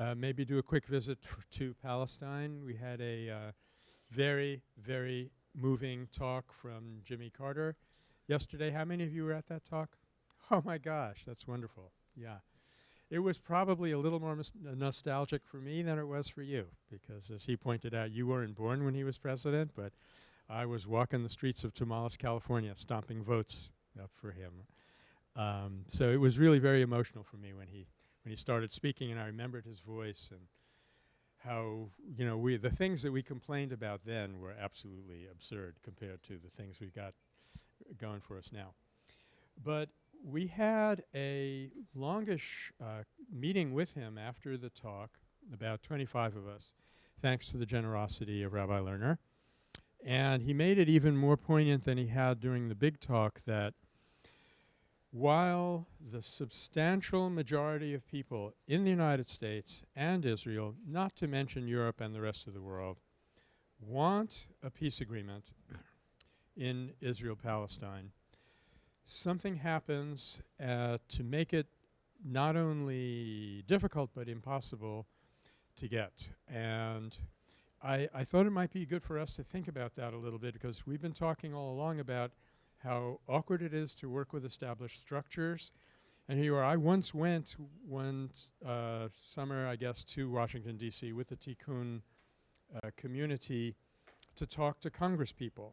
uh, maybe do a quick visit to Palestine. We had a uh, very, very moving talk from Jimmy Carter yesterday. How many of you were at that talk? Oh my gosh, that's wonderful. Yeah. It was probably a little more nostalgic for me than it was for you because as he pointed out, you weren't born when he was president, but I was walking the streets of Tomales, California, stomping votes up for him. Um, so it was really very emotional for me when he when he started speaking, and I remembered his voice and how you know we the things that we complained about then were absolutely absurd compared to the things we got going for us now. But we had a longish uh, meeting with him after the talk, about 25 of us, thanks to the generosity of Rabbi Lerner. And he made it even more poignant than he had during the big talk that while the substantial majority of people in the United States and Israel, not to mention Europe and the rest of the world, want a peace agreement in Israel-Palestine, something happens uh, to make it not only difficult but impossible to get. And I, I thought it might be good for us to think about that a little bit because we've been talking all along about how awkward it is to work with established structures. And here you are. I once went one uh, summer, I guess, to Washington, D.C. with the Tikkun uh, community to talk to congresspeople.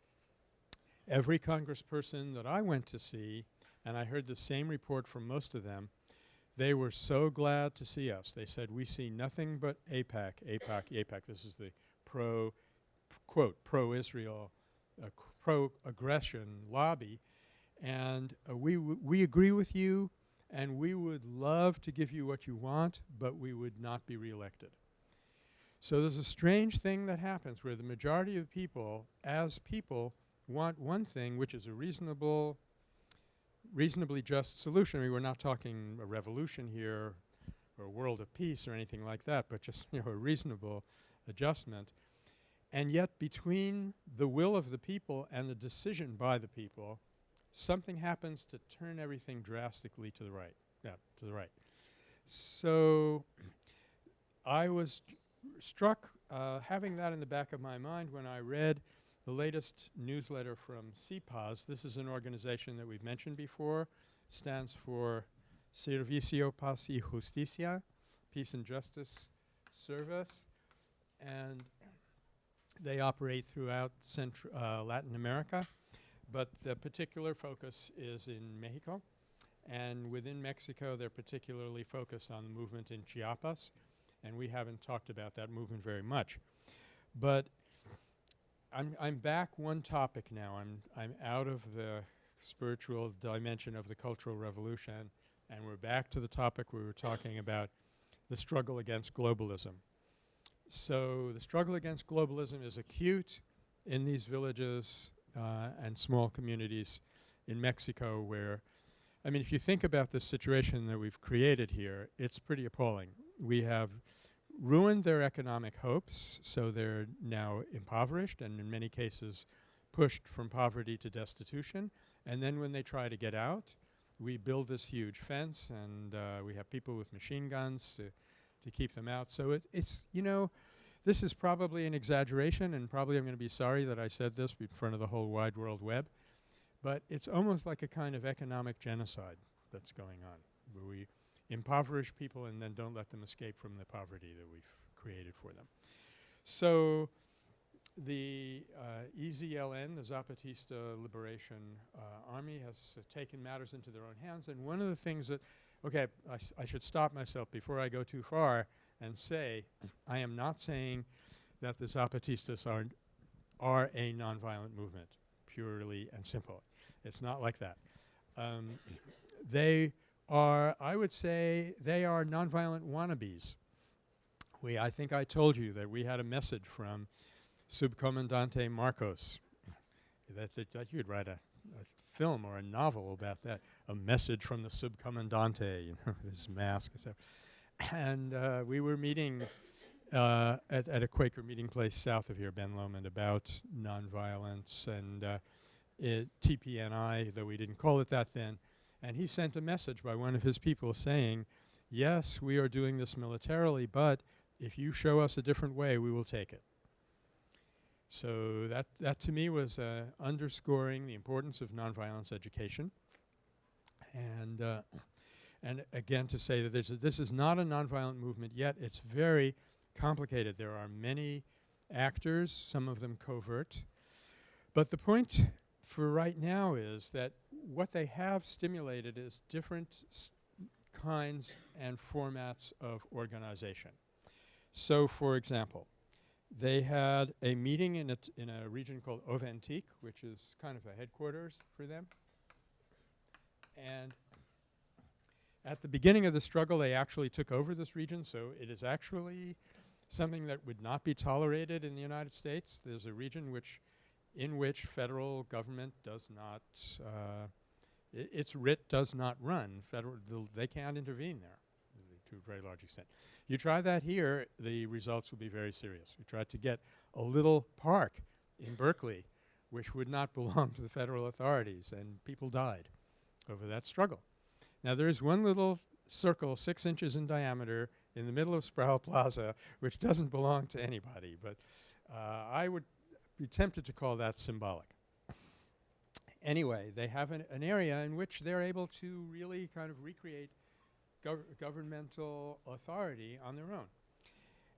Every congressperson that I went to see, and I heard the same report from most of them, they were so glad to see us. They said, we see nothing but AIPAC, AIPAC, AIPAC. This is the pro, quote, pro-Israel, uh, pro-aggression lobby. And uh, we, we agree with you and we would love to give you what you want, but we would not be reelected. So there's a strange thing that happens where the majority of people, as people, want one thing which is a reasonable, reasonably just solution. I mean, we're not talking a revolution here or a world of peace or anything like that, but just you know, a reasonable adjustment. And yet between the will of the people and the decision by the people, something happens to turn everything drastically to the right. Yeah, to the right. So I was struck uh, having that in the back of my mind when I read the latest newsletter from SIPAZ. This is an organization that we've mentioned before. stands for Servicio Paz y Justicia, Peace and Justice Service. And they operate throughout Central uh, Latin America, but the particular focus is in Mexico. And within Mexico, they're particularly focused on the movement in Chiapas, and we haven't talked about that movement very much. But I'm, I'm back one topic now. I'm, I'm out of the spiritual dimension of the Cultural Revolution, and we're back to the topic we were talking about, the struggle against globalism. So the struggle against globalism is acute in these villages uh, and small communities in Mexico where, I mean, if you think about the situation that we've created here, it's pretty appalling. We have ruined their economic hopes, so they're now impoverished and in many cases pushed from poverty to destitution. And then when they try to get out, we build this huge fence and uh, we have people with machine guns to to keep them out. So it, it's, you know, this is probably an exaggeration and probably I'm going to be sorry that I said this in front of the whole wide world web. But it's almost like a kind of economic genocide that's going on where we impoverish people and then don't let them escape from the poverty that we've created for them. So the uh, EZLN, the Zapatista Liberation uh, Army, has uh, taken matters into their own hands. And one of the things that okay, I, should stop myself before I go too far and say I am not saying that the Zapatistas are, are a nonviolent movement, purely and simple. It's not like that. Um, they are, I would say, they are nonviolent wannabes. We, I think I told you that we had a message from Subcomandante Marcos that, that, that you'd write a, a film or a novel about that, a message from the subcomandante, you know, his mask etc. And uh, we were meeting uh, at, at a Quaker meeting place south of here, Ben Lomond, about nonviolence and uh, TPNI, though we didn't call it that then. And he sent a message by one of his people saying, yes, we are doing this militarily, but if you show us a different way, we will take it. So that, that to me was uh, underscoring the importance of nonviolence education. And, uh, and again to say that this is not a nonviolent movement yet, it's very complicated. There are many actors, some of them covert. But the point for right now is that what they have stimulated is different kinds and formats of organization. So for example, they had a meeting in a, in a region called Oventik, which is kind of a headquarters for them. And at the beginning of the struggle, they actually took over this region, so it is actually something that would not be tolerated in the United States. There's a region which in which federal government does not, uh, its writ does not run. Federal, they can't intervene there to a very large extent. You try that here, the results will be very serious. We tried to get a little park in Berkeley which would not belong to the federal authorities and people died over that struggle. Now there is one little circle six inches in diameter in the middle of Sproul Plaza which doesn't belong to anybody but uh, I would be tempted to call that symbolic. anyway, they have an, an, area in which they're able to really kind of recreate gov governmental authority on their own.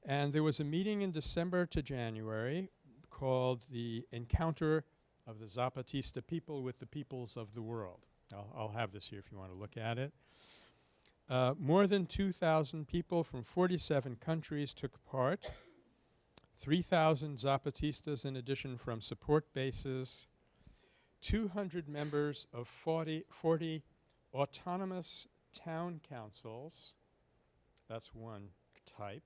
And there was a meeting in December to January called the Encounter of the Zapatista People with the Peoples of the World. I'll, I'll have this here if you want to look at it. Uh, more than 2,000 people from 47 countries took part. 3,000 Zapatistas in addition from support bases, 200 members of 40, 40 autonomous town councils, that's one type,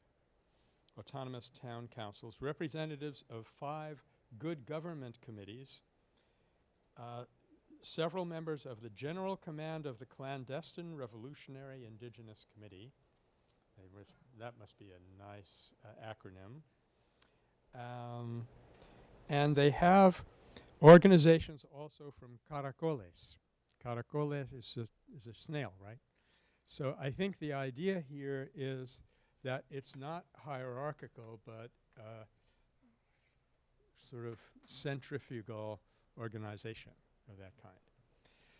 autonomous town councils, representatives of five good government committees, uh, several members of the General Command of the Clandestine Revolutionary Indigenous Committee. that must be a nice uh, acronym. Um, and they have organizations also from caracoles. Caracoles is a, is a snail, right? So I think the idea here is that it's not hierarchical, but uh, sort of centrifugal organization of that kind.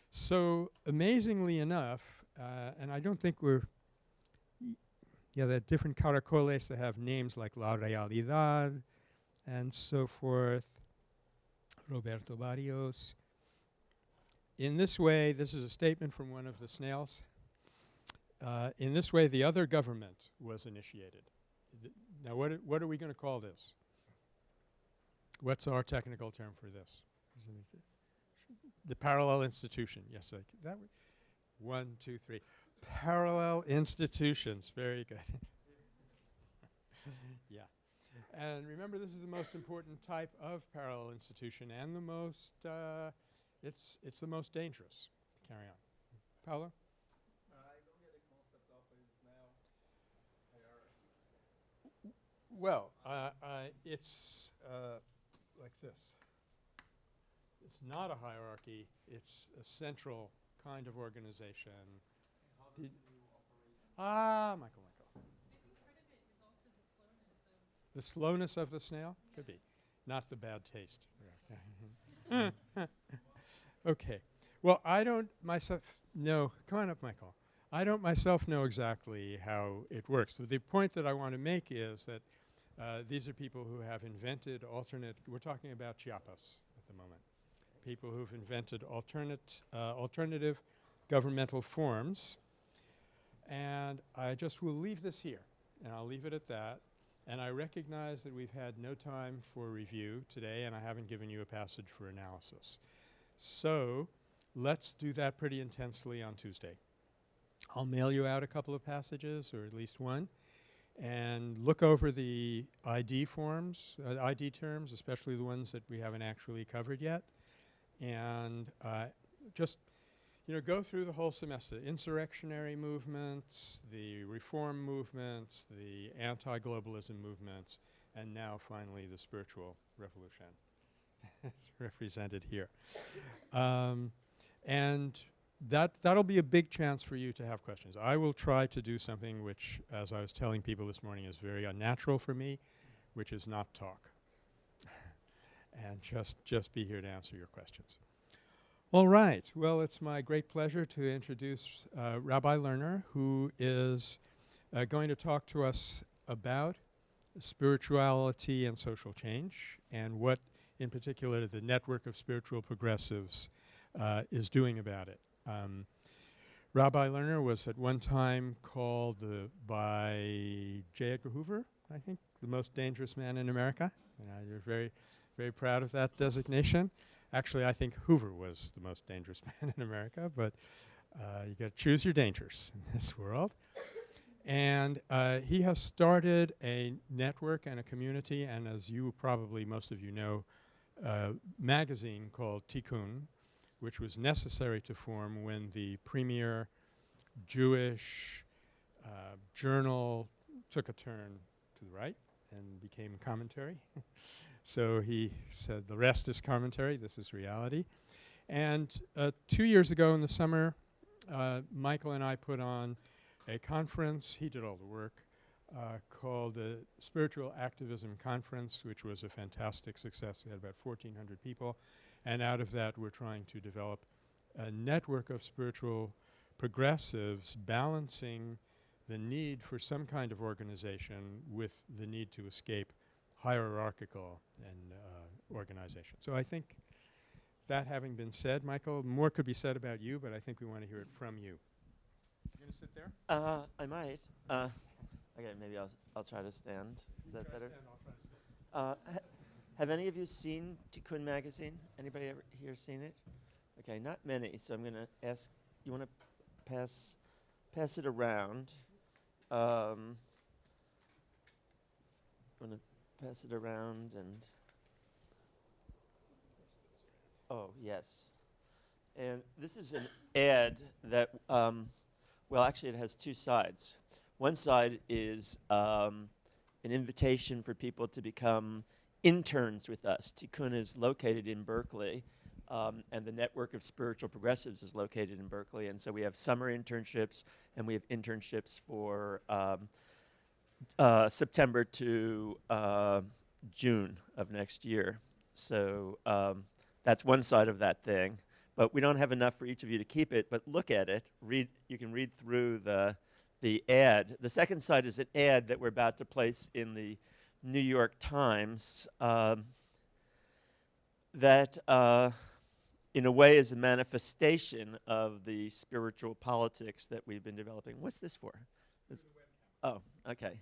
So amazingly enough, uh, and I don't think we're yeah, there are different caracoles that have names like La Realidad, and so forth. Roberto Barrios. In this way, this is a statement from one of the snails. Uh, in this way, the other government was initiated. Th now, what, what are we going to call this? What's our technical term for this? The parallel institution. Yes, that one, two, three. Parallel institutions. Very good. yeah. And remember, this is the most important type of parallel institution and the most, uh, it's, it's the most dangerous. Carry on. Paolo? Well, uh, uh, it's uh, like this. Not a hierarchy. It's a central kind of organization. ah, Michael. The slowness of the snail? Could be. Not the bad taste. okay. Well, I don't myself know. Come on up, Michael. I don't myself know exactly how it works. But the point that I want to make is that uh, these are people who have invented alternate, we're talking about Chiapas at the moment, people who've invented alternate, uh, alternative governmental forms. And I just will leave this here, and I'll leave it at that. And I recognize that we've had no time for review today and I haven't given you a passage for analysis. So let's do that pretty intensely on Tuesday. I'll mail you out a couple of passages or at least one and look over the ID forms, uh, ID terms, especially the ones that we haven't actually covered yet. And uh, just you know, go through the whole semester. Insurrectionary movements, the reform movements, the anti-globalism movements, and now finally the spiritual revolution. it's represented here. Um, and that that'll be a big chance for you to have questions. I will try to do something which, as I was telling people this morning, is very unnatural for me, which is not talk, and just just be here to answer your questions. All right. Well, it's my great pleasure to introduce uh, Rabbi Lerner, who is uh, going to talk to us about spirituality and social change, and what, in particular, the network of spiritual progressives uh, is doing about it. Um, Rabbi Lerner was at one time called uh, by J. Edgar Hoover, I think, the most dangerous man in America. And you're very, very proud of that designation. Actually, I think Hoover was the most dangerous man in America, but uh, you got to choose your dangers in this world. And uh, he has started a network and a community, and as you probably most of you know, uh, magazine called Tikkun, which was necessary to form when the premier Jewish uh, journal took a turn to the right and became commentary. so he said, the rest is commentary, this is reality. And uh, two years ago in the summer, uh, Michael and I put on a conference, he did all the work, uh, called the Spiritual Activism Conference, which was a fantastic success. We had about 1,400 people. And out of that, we're trying to develop a network of spiritual progressives balancing the need for some kind of organization with the need to escape hierarchical and uh, organization. So I think that having been said, Michael, more could be said about you, but I think we want to hear it from you. You going to sit there? Uh, I might. Uh, okay, maybe I'll, I'll try to stand. Is that better? Uh, ha have any of you seen Tikkun magazine? Anybody ever here seen it? Okay, not many. So I'm going to ask. You want to pass pass it around? Um, pass it around and. Oh yes, and this is an ad that. Um, well, actually, it has two sides. One side is um, an invitation for people to become interns with us. Tikkun is located in Berkeley, um, and the network of spiritual progressives is located in Berkeley. And so we have summer internships, and we have internships for um, uh, September to uh, June of next year. So um, that's one side of that thing. But we don't have enough for each of you to keep it, but look at it. Read, you can read through the, the ad. The second side is an ad that we're about to place in the New York Times um, that, uh, in a way, is a manifestation of the spiritual politics that we've been developing. What's this for? This oh, okay.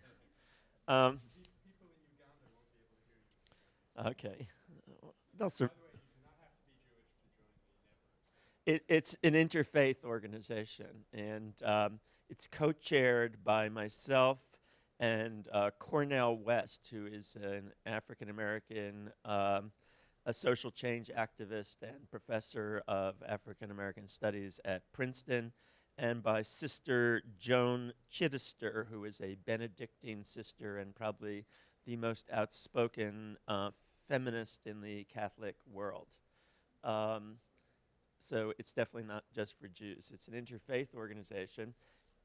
Um, okay. They'll sur- it, it's an interfaith organization, and um, it's co-chaired by myself and uh, Cornel West, who is an African American, um, a social change activist and professor of African American studies at Princeton, and by Sister Joan Chittister, who is a Benedictine sister and probably the most outspoken uh, feminist in the Catholic world. Um, so it's definitely not just for Jews. It's an interfaith organization.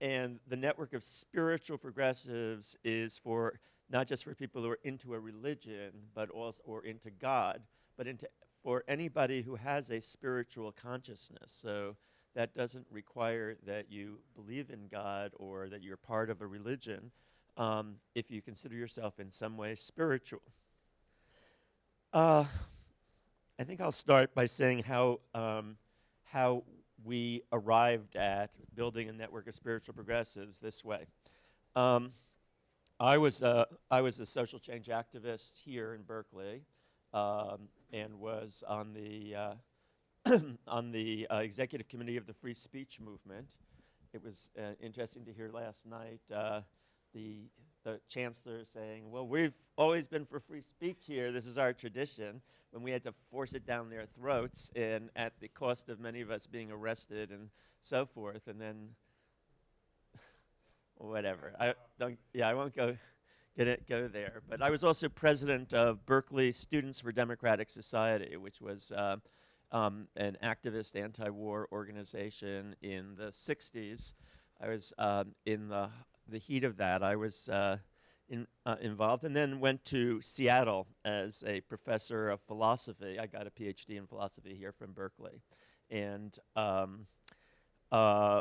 And the network of spiritual progressives is for not just for people who are into a religion, but also or into God, but into for anybody who has a spiritual consciousness. So that doesn't require that you believe in God or that you're part of a religion um, if you consider yourself in some way spiritual. Uh, I think I'll start by saying how um, how we arrived at building a network of spiritual progressives this way. Um, I was a, I was a social change activist here in Berkeley, um, and was on the uh, on the uh, executive committee of the free speech movement. It was uh, interesting to hear last night uh, the the chancellor saying, "Well, we've always been for free speech here. This is our tradition." when we had to force it down their throats and at the cost of many of us being arrested and so forth. And then, whatever. I don't, yeah, I won't go get it, go there. But I was also president of Berkeley Students for Democratic Society, which was uh, um, an activist anti-war organization in the 60s. I was um, in the, the heat of that. I was uh, in, uh, involved and then went to Seattle as a professor of philosophy. I got a PhD in philosophy here from Berkeley. And, um, uh,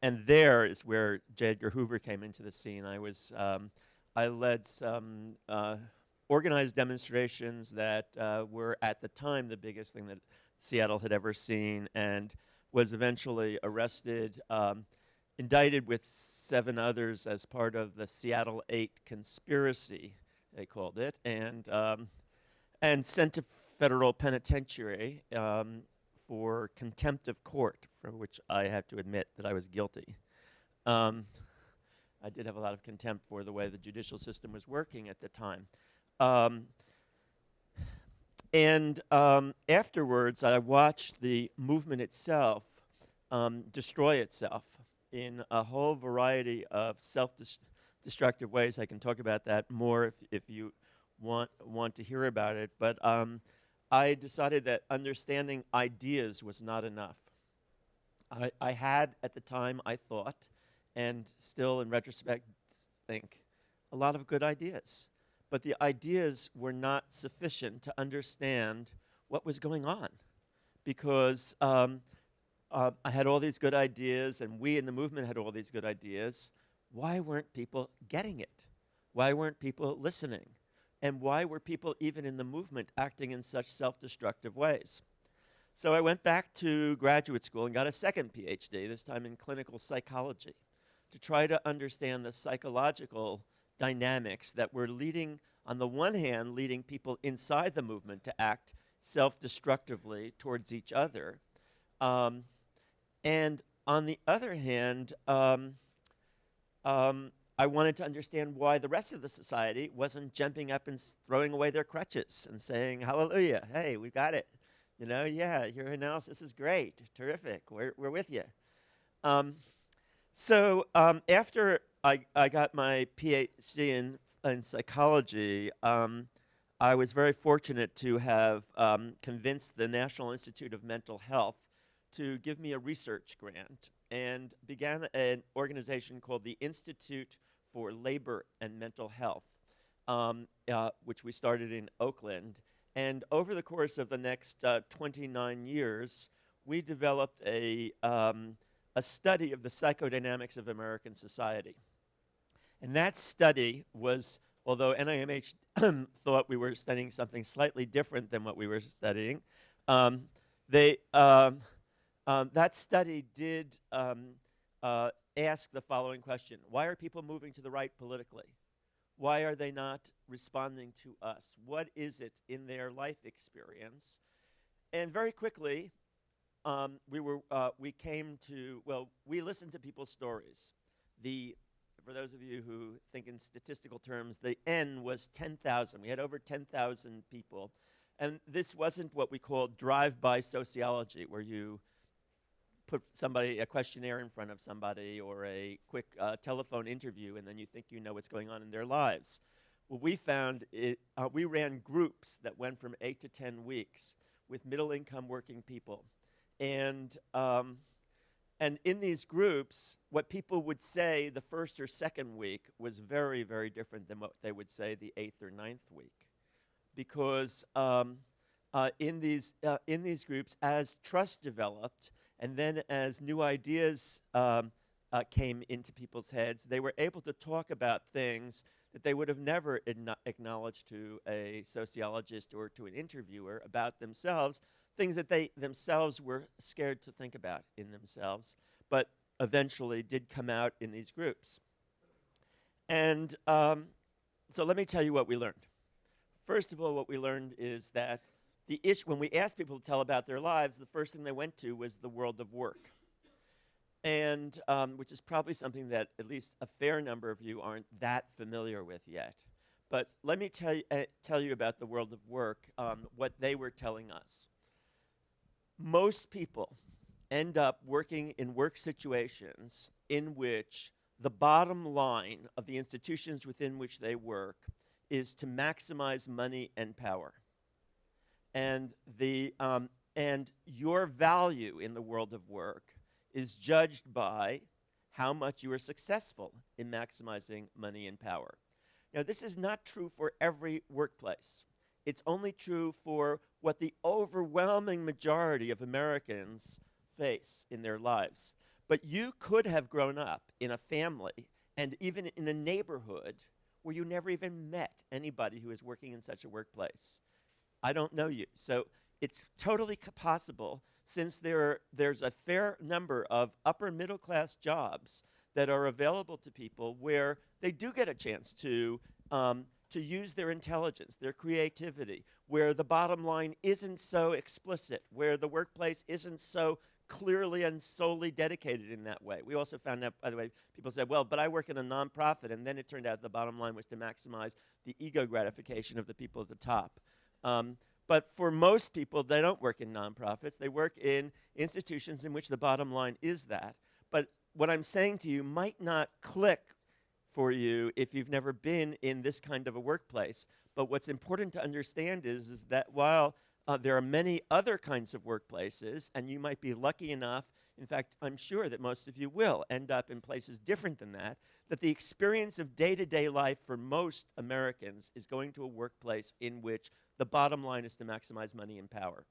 and there is where J. Edgar Hoover came into the scene. I was, um, I led some uh, organized demonstrations that uh, were at the time the biggest thing that Seattle had ever seen and was eventually arrested um, indicted with seven others as part of the Seattle Eight conspiracy, they called it, and um, and sent to federal penitentiary um, for contempt of court, for which I have to admit that I was guilty. Um, I did have a lot of contempt for the way the judicial system was working at the time. And um, afterwards, I watched the movement itself um, destroy itself in a whole variety of self-destructive ways. I can talk about that more if, if you want, want to hear about it. But um, I decided that understanding ideas was not enough. I, I had, at the time, I thought, and still in retrospect think, a lot of good ideas. But the ideas were not sufficient to understand what was going on. Because um, uh, I had all these good ideas, and we in the movement had all these good ideas. Why weren't people getting it? Why weren't people listening? And why were people, even in the movement, acting in such self destructive ways? So I went back to graduate school and got a second PhD, this time in clinical psychology, to try to understand the psychological dynamics that were leading, on the one hand, leading people inside the movement to act self destructively towards each other. Um, and on the other hand, um, um, I wanted to understand why the rest of the society wasn't jumping up and throwing away their crutches and saying, Hallelujah, hey, we got it. You know, yeah, your analysis is great, terrific, we're, we're with you. Um, so um, after I, I got my PhD in, in psychology, um, I was very fortunate to have um, convinced the National Institute of Mental Health to give me a research grant and began an organization called the Institute for Labor and Mental Health, um, uh, which we started in Oakland. And over the course of the next uh, 29 years, we developed a, um, a study of the psychodynamics of American society. And that study was, although NIMH thought we were studying something slightly different than what we were studying, um, they, um, um, that study did um, uh, ask the following question Why are people moving to the right politically? Why are they not responding to us? What is it in their life experience? And very quickly, um, we, were, uh, we came to, well, we listened to people's stories. The, for those of you who think in statistical terms, the N was 10,000. We had over 10,000 people. And this wasn't what we call drive-by sociology, where you put somebody, a questionnaire in front of somebody or a quick uh, telephone interview and then you think you know what's going on in their lives. What we found it, uh, we ran groups that went from eight to 10 weeks with middle income working people. And, um, and in these groups, what people would say the first or second week was very, very different than what they would say the eighth or ninth week. Because um, uh, in, these, uh, in these groups, as trust developed, and then as new ideas um, uh, came into people's heads, they were able to talk about things that they would have never acknowledged to a sociologist or to an interviewer about themselves, things that they themselves were scared to think about in themselves, but eventually did come out in these groups. And um, so let me tell you what we learned. First of all, what we learned is that the issue, when we asked people to tell about their lives, the first thing they went to was the world of work. And um, which is probably something that at least a fair number of you aren't that familiar with yet. But let me tell you, uh, tell you about the world of work, um, what they were telling us. Most people end up working in work situations in which the bottom line of the institutions within which they work is to maximize money and power and the, um, and your value in the world of work is judged by how much you are successful in maximizing money and power. Now, this is not true for every workplace. It's only true for what the overwhelming majority of Americans face in their lives. But you could have grown up in a family and even in a neighborhood where you never even met anybody who is working in such a workplace. I don't know you. So it's totally possible since there there's a fair number of upper middle class jobs that are available to people where they do get a chance to, um, to use their intelligence, their creativity, where the bottom line isn't so explicit, where the workplace isn't so clearly and solely dedicated in that way. We also found out, by the way, people said, well, but I work in a nonprofit, and then it turned out the bottom line was to maximize the ego gratification of the people at the top. Um, but for most people, they don't work in nonprofits. They work in institutions in which the bottom line is that. But what I'm saying to you might not click for you if you've never been in this kind of a workplace. But what's important to understand is, is that while uh, there are many other kinds of workplaces, and you might be lucky enough, in fact, I'm sure that most of you will end up in places different than that, that the experience of day to day life for most Americans is going to a workplace in which the bottom line is to maximize money and power.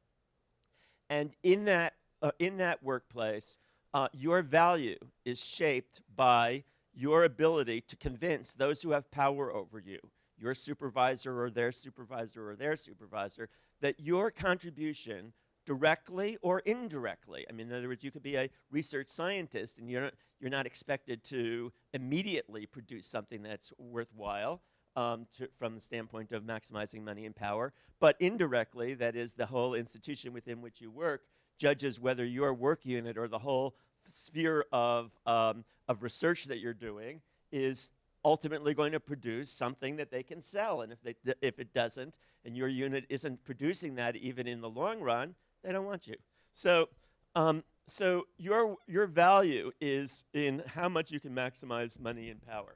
And in that, uh, in that workplace, uh, your value is shaped by your ability to convince those who have power over you, your supervisor or their supervisor or their supervisor, that your contribution directly or indirectly. I mean, in other words, you could be a research scientist and you're not, you're not expected to immediately produce something that's worthwhile um, to, from the standpoint of maximizing money and power, but indirectly, that is the whole institution within which you work, judges whether your work unit or the whole sphere of, um, of research that you're doing is ultimately going to produce something that they can sell. And if, they, if it doesn't, and your unit isn't producing that even in the long run, they don't want you. So, um, so your, your value is in how much you can maximize money and power.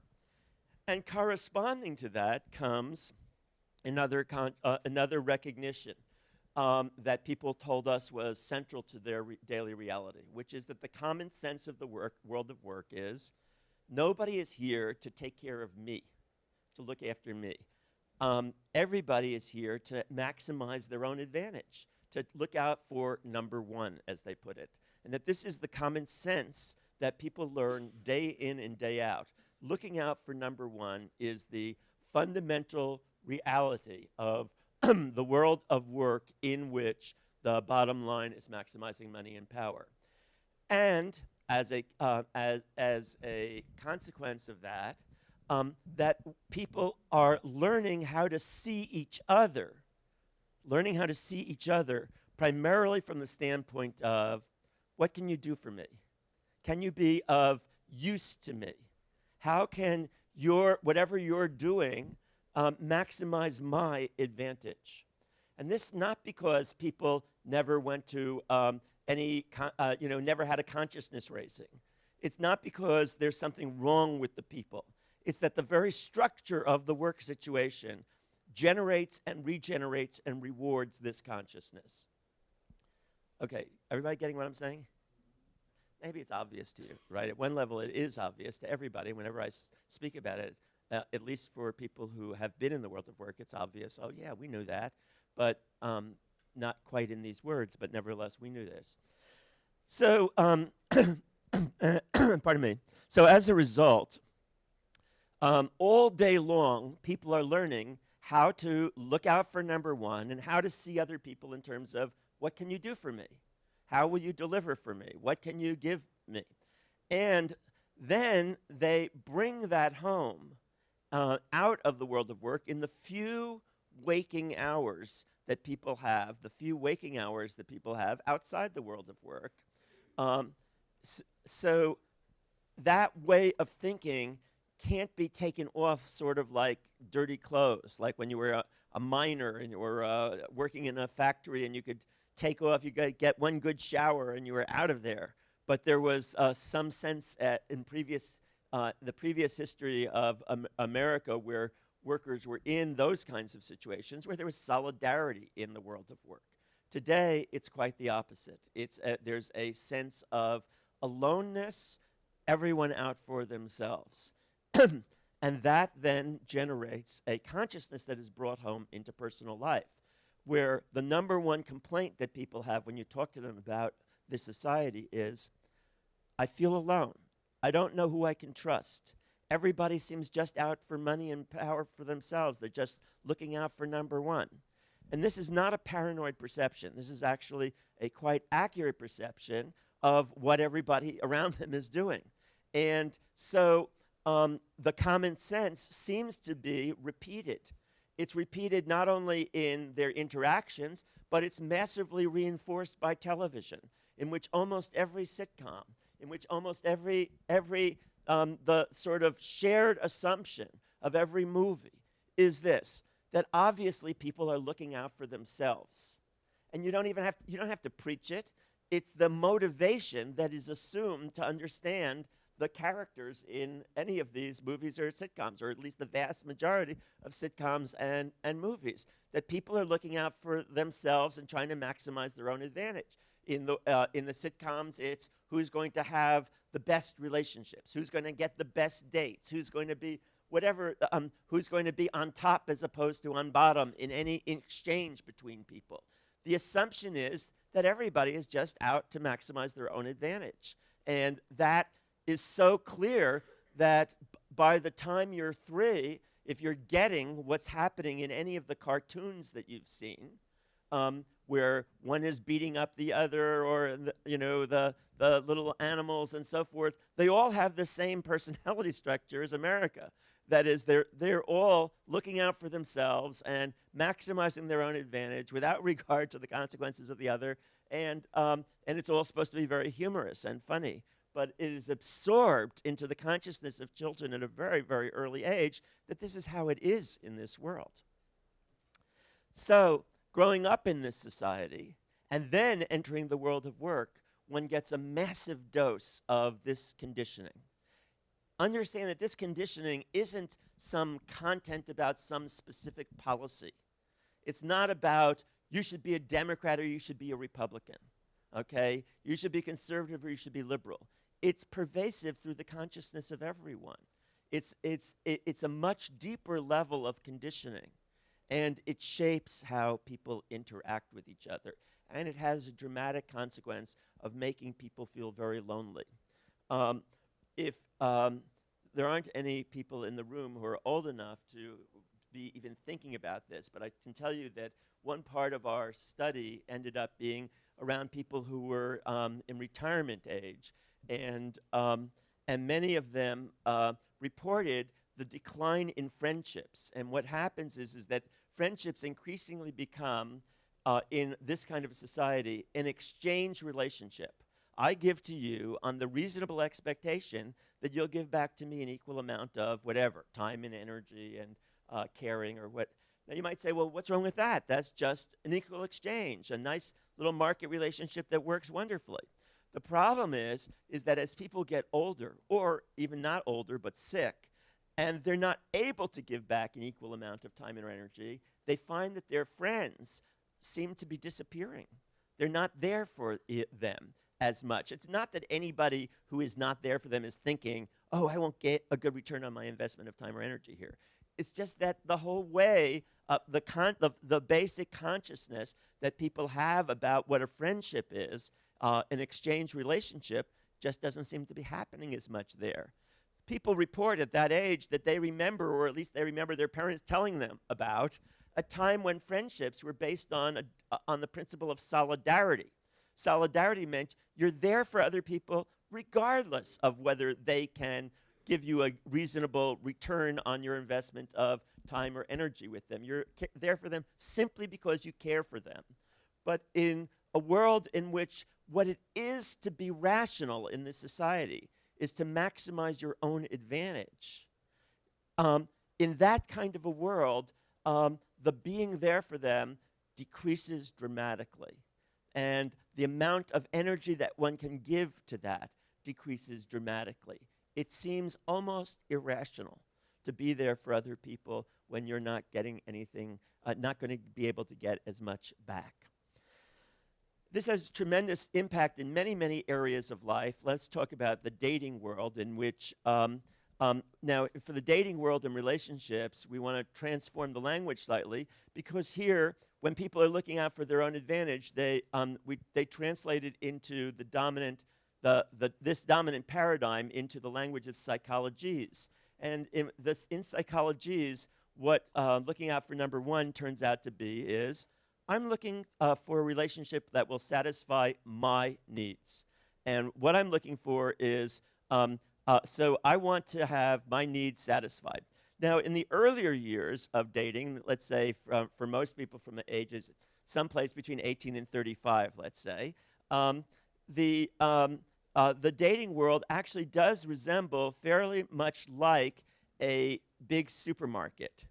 And corresponding to that comes another, uh, another recognition um, that people told us was central to their re daily reality, which is that the common sense of the work, world of work is nobody is here to take care of me, to look after me. Um, everybody is here to maximize their own advantage, to look out for number one, as they put it. And that this is the common sense that people learn day in and day out. Looking out for number one is the fundamental reality of the world of work in which the bottom line is maximizing money and power. And as a, uh, as, as a consequence of that, um, that people are learning how to see each other, learning how to see each other primarily from the standpoint of what can you do for me? Can you be of use to me? How can your, whatever you're doing um, maximize my advantage? And this not because people never went to um, any, uh, you know, never had a consciousness raising. It's not because there's something wrong with the people. It's that the very structure of the work situation generates and regenerates and rewards this consciousness. Okay, everybody getting what I'm saying? Maybe it's obvious to you, right? At one level, it is obvious to everybody whenever I speak about it. Uh, at least for people who have been in the world of work, it's obvious. Oh, yeah, we knew that. But um, not quite in these words, but nevertheless, we knew this. So, um, pardon me. So, as a result, um, all day long, people are learning how to look out for number one and how to see other people in terms of what can you do for me? How will you deliver for me? What can you give me? And then they bring that home uh, out of the world of work in the few waking hours that people have, the few waking hours that people have outside the world of work. Um, so that way of thinking can't be taken off sort of like dirty clothes, like when you were a, a miner and you were uh, working in a factory and you could take off, you could get one good shower and you were out of there. But there was uh, some sense at, in previous, uh, the previous history of um, America where workers were in those kinds of situations where there was solidarity in the world of work Today, it's quite the opposite. It's a, there's a sense of aloneness, everyone out for themselves. and that then generates a consciousness that is brought home into personal life, where the number one complaint that people have when you talk to them about this society is I feel alone. I don't know who I can trust. Everybody seems just out for money and power for themselves. They're just looking out for number one. And this is not a paranoid perception. This is actually a quite accurate perception of what everybody around them is doing. And so um, the common sense seems to be repeated. It's repeated not only in their interactions, but it's massively reinforced by television, in which almost every sitcom, in which almost every, every um, the sort of shared assumption of every movie is this that obviously people are looking out for themselves. And you don't even have to, you don't have to preach it. It's the motivation that is assumed to understand the characters in any of these movies or sitcoms, or at least the vast majority of sitcoms and, and movies, that people are looking out for themselves and trying to maximize their own advantage. In the, uh, in the sitcoms, it's who's going to have the best relationships, who's going to get the best dates, who's going to be whatever, um, who's going to be on top as opposed to on bottom in any exchange between people. The assumption is that everybody is just out to maximize their own advantage. And that is so clear that by the time you're three, if you're getting what's happening in any of the cartoons that you've seen, um, where one is beating up the other or the, you know the, the little animals and so forth they all have the same personality structure as america that is, they're, they're all looking out for themselves and maximizing their own advantage without regard to the consequences of the other. And, um, and it's all supposed to be very humorous and funny. But it is absorbed into the consciousness of children at a very, very early age that this is how it is in this world. So, growing up in this society and then entering the world of work, one gets a massive dose of this conditioning understand that this conditioning isn't some content about some specific policy. It's not about you should be a Democrat or you should be a Republican, okay? You should be conservative or you should be liberal. It's pervasive through the consciousness of everyone. It's, it's, it, it's a much deeper level of conditioning, and it shapes how people interact with each other. And it has a dramatic consequence of making people feel very lonely. Um, if um, there aren't any people in the room who are old enough to be even thinking about this, but I can tell you that one part of our study ended up being around people who were um, in retirement age, and um, and many of them uh, reported the decline in friendships. And what happens is is that friendships increasingly become uh, in this kind of society an exchange relationship. I give to you on the reasonable expectation that you'll give back to me an equal amount of whatever, time and energy and uh, caring or what. Now you might say, well, what's wrong with that? That's just an equal exchange, a nice little market relationship that works wonderfully. The problem is, is that as people get older, or even not older, but sick, and they're not able to give back an equal amount of time and energy, they find that their friends seem to be disappearing. They're not there for them as much. It's not that anybody who is not there for them is thinking, oh, I won't get a good return on my investment of time or energy here. It's just that the whole way, uh, the, the, the basic consciousness that people have about what a friendship is, uh, an exchange relationship, just doesn't seem to be happening as much there. People report at that age that they remember, or at least they remember their parents telling them about, a time when friendships were based on, a, uh, on the principle of solidarity Solidarity meant you're there for other people regardless of whether they can give you a reasonable return on your investment of time or energy with them. You're there for them simply because you care for them. But in a world in which what it is to be rational in this society is to maximize your own advantage, um, in that kind of a world, um, the being there for them decreases dramatically. And the amount of energy that one can give to that decreases dramatically. It seems almost irrational to be there for other people when you're not getting anything, uh, not going to be able to get as much back. This has tremendous impact in many, many areas of life. Let's talk about the dating world, in which um, um, now, for the dating world and relationships, we want to transform the language slightly because here, when people are looking out for their own advantage, they, um, we, they translate it into the dominant, the, the, this dominant paradigm into the language of psychologies. And in, this, in psychologies, what uh, looking out for number one turns out to be is I'm looking uh, for a relationship that will satisfy my needs. And what I'm looking for is um, uh, so I want to have my needs satisfied. Now, in the earlier years of dating, let's say for, for most people from the ages someplace between 18 and 35, let's say, um, the, um, uh, the dating world actually does resemble fairly much like a big supermarket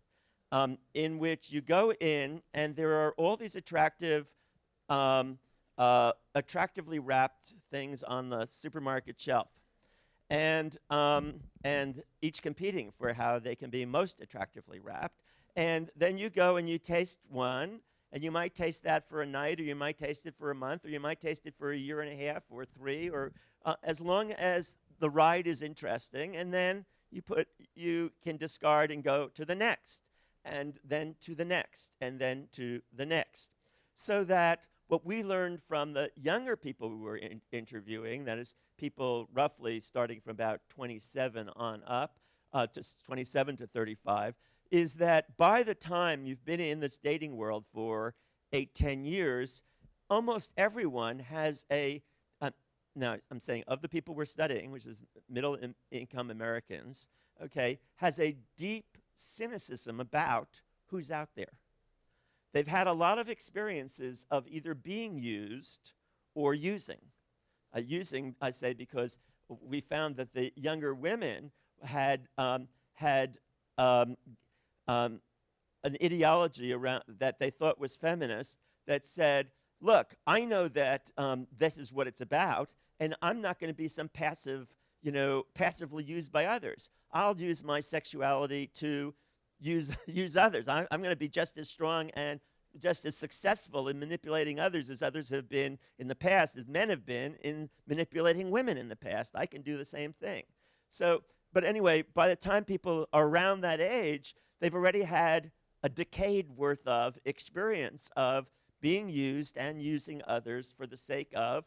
um, in which you go in and there are all these attractive, um, uh, attractively wrapped things on the supermarket shelf and, um, and each competing for how they can be most attractively wrapped. And then you go and you taste one, and you might taste that for a night, or you might taste it for a month, or you might taste it for a year and a half, or three, or uh, as long as the ride is interesting, and then you put you can discard and go to the next, and then to the next, and then to the next, so that what we learned from the younger people we were in interviewing, that is people roughly starting from about 27 on up, uh, to 27 to 35, is that by the time you've been in this dating world for eight, 10 years, almost everyone has a, uh, now I'm saying of the people we're studying, which is middle in income Americans, okay, has a deep cynicism about who's out there. They've had a lot of experiences of either being used or using. Uh, using, I say, because we found that the younger women had, um, had um, um, an ideology around that they thought was feminist that said, look, I know that um, this is what it's about, and I'm not going to be some passive, you know, passively used by others. I'll use my sexuality to use, use others. I, I'm going to be just as strong and just as successful in manipulating others as others have been in the past, as men have been in manipulating women in the past. I can do the same thing. So, but anyway, by the time people are around that age, they've already had a decade worth of experience of being used and using others for the sake of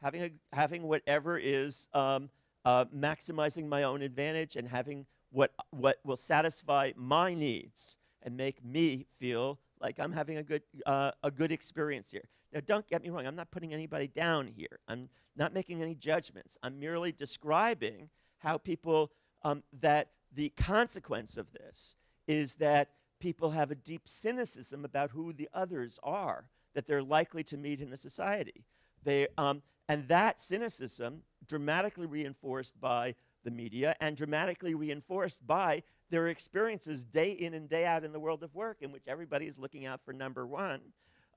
having, a, having whatever is um, uh, maximizing my own advantage and having what, what will satisfy my needs and make me feel like I'm having a good, uh, a good experience here. Now, don't get me wrong, I'm not putting anybody down here. I'm not making any judgments. I'm merely describing how people, um, that the consequence of this is that people have a deep cynicism about who the others are that they're likely to meet in the society. They, um, and that cynicism, dramatically reinforced by the media and dramatically reinforced by their experiences day in and day out in the world of work, in which everybody is looking out for number one,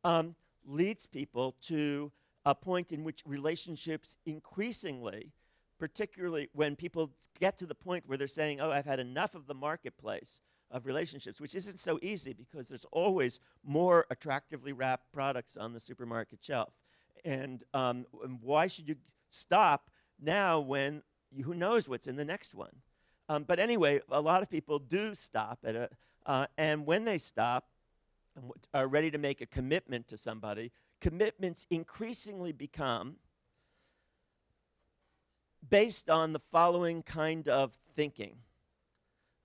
um, leads people to a point in which relationships increasingly, particularly when people get to the point where they're saying, oh, I've had enough of the marketplace of relationships, which isn't so easy because there's always more attractively wrapped products on the supermarket shelf. And, um, and why should you stop now when you, who knows what's in the next one? Um, but anyway, a lot of people do stop at a, uh, and when they stop and are ready to make a commitment to somebody, commitments increasingly become based on the following kind of thinking.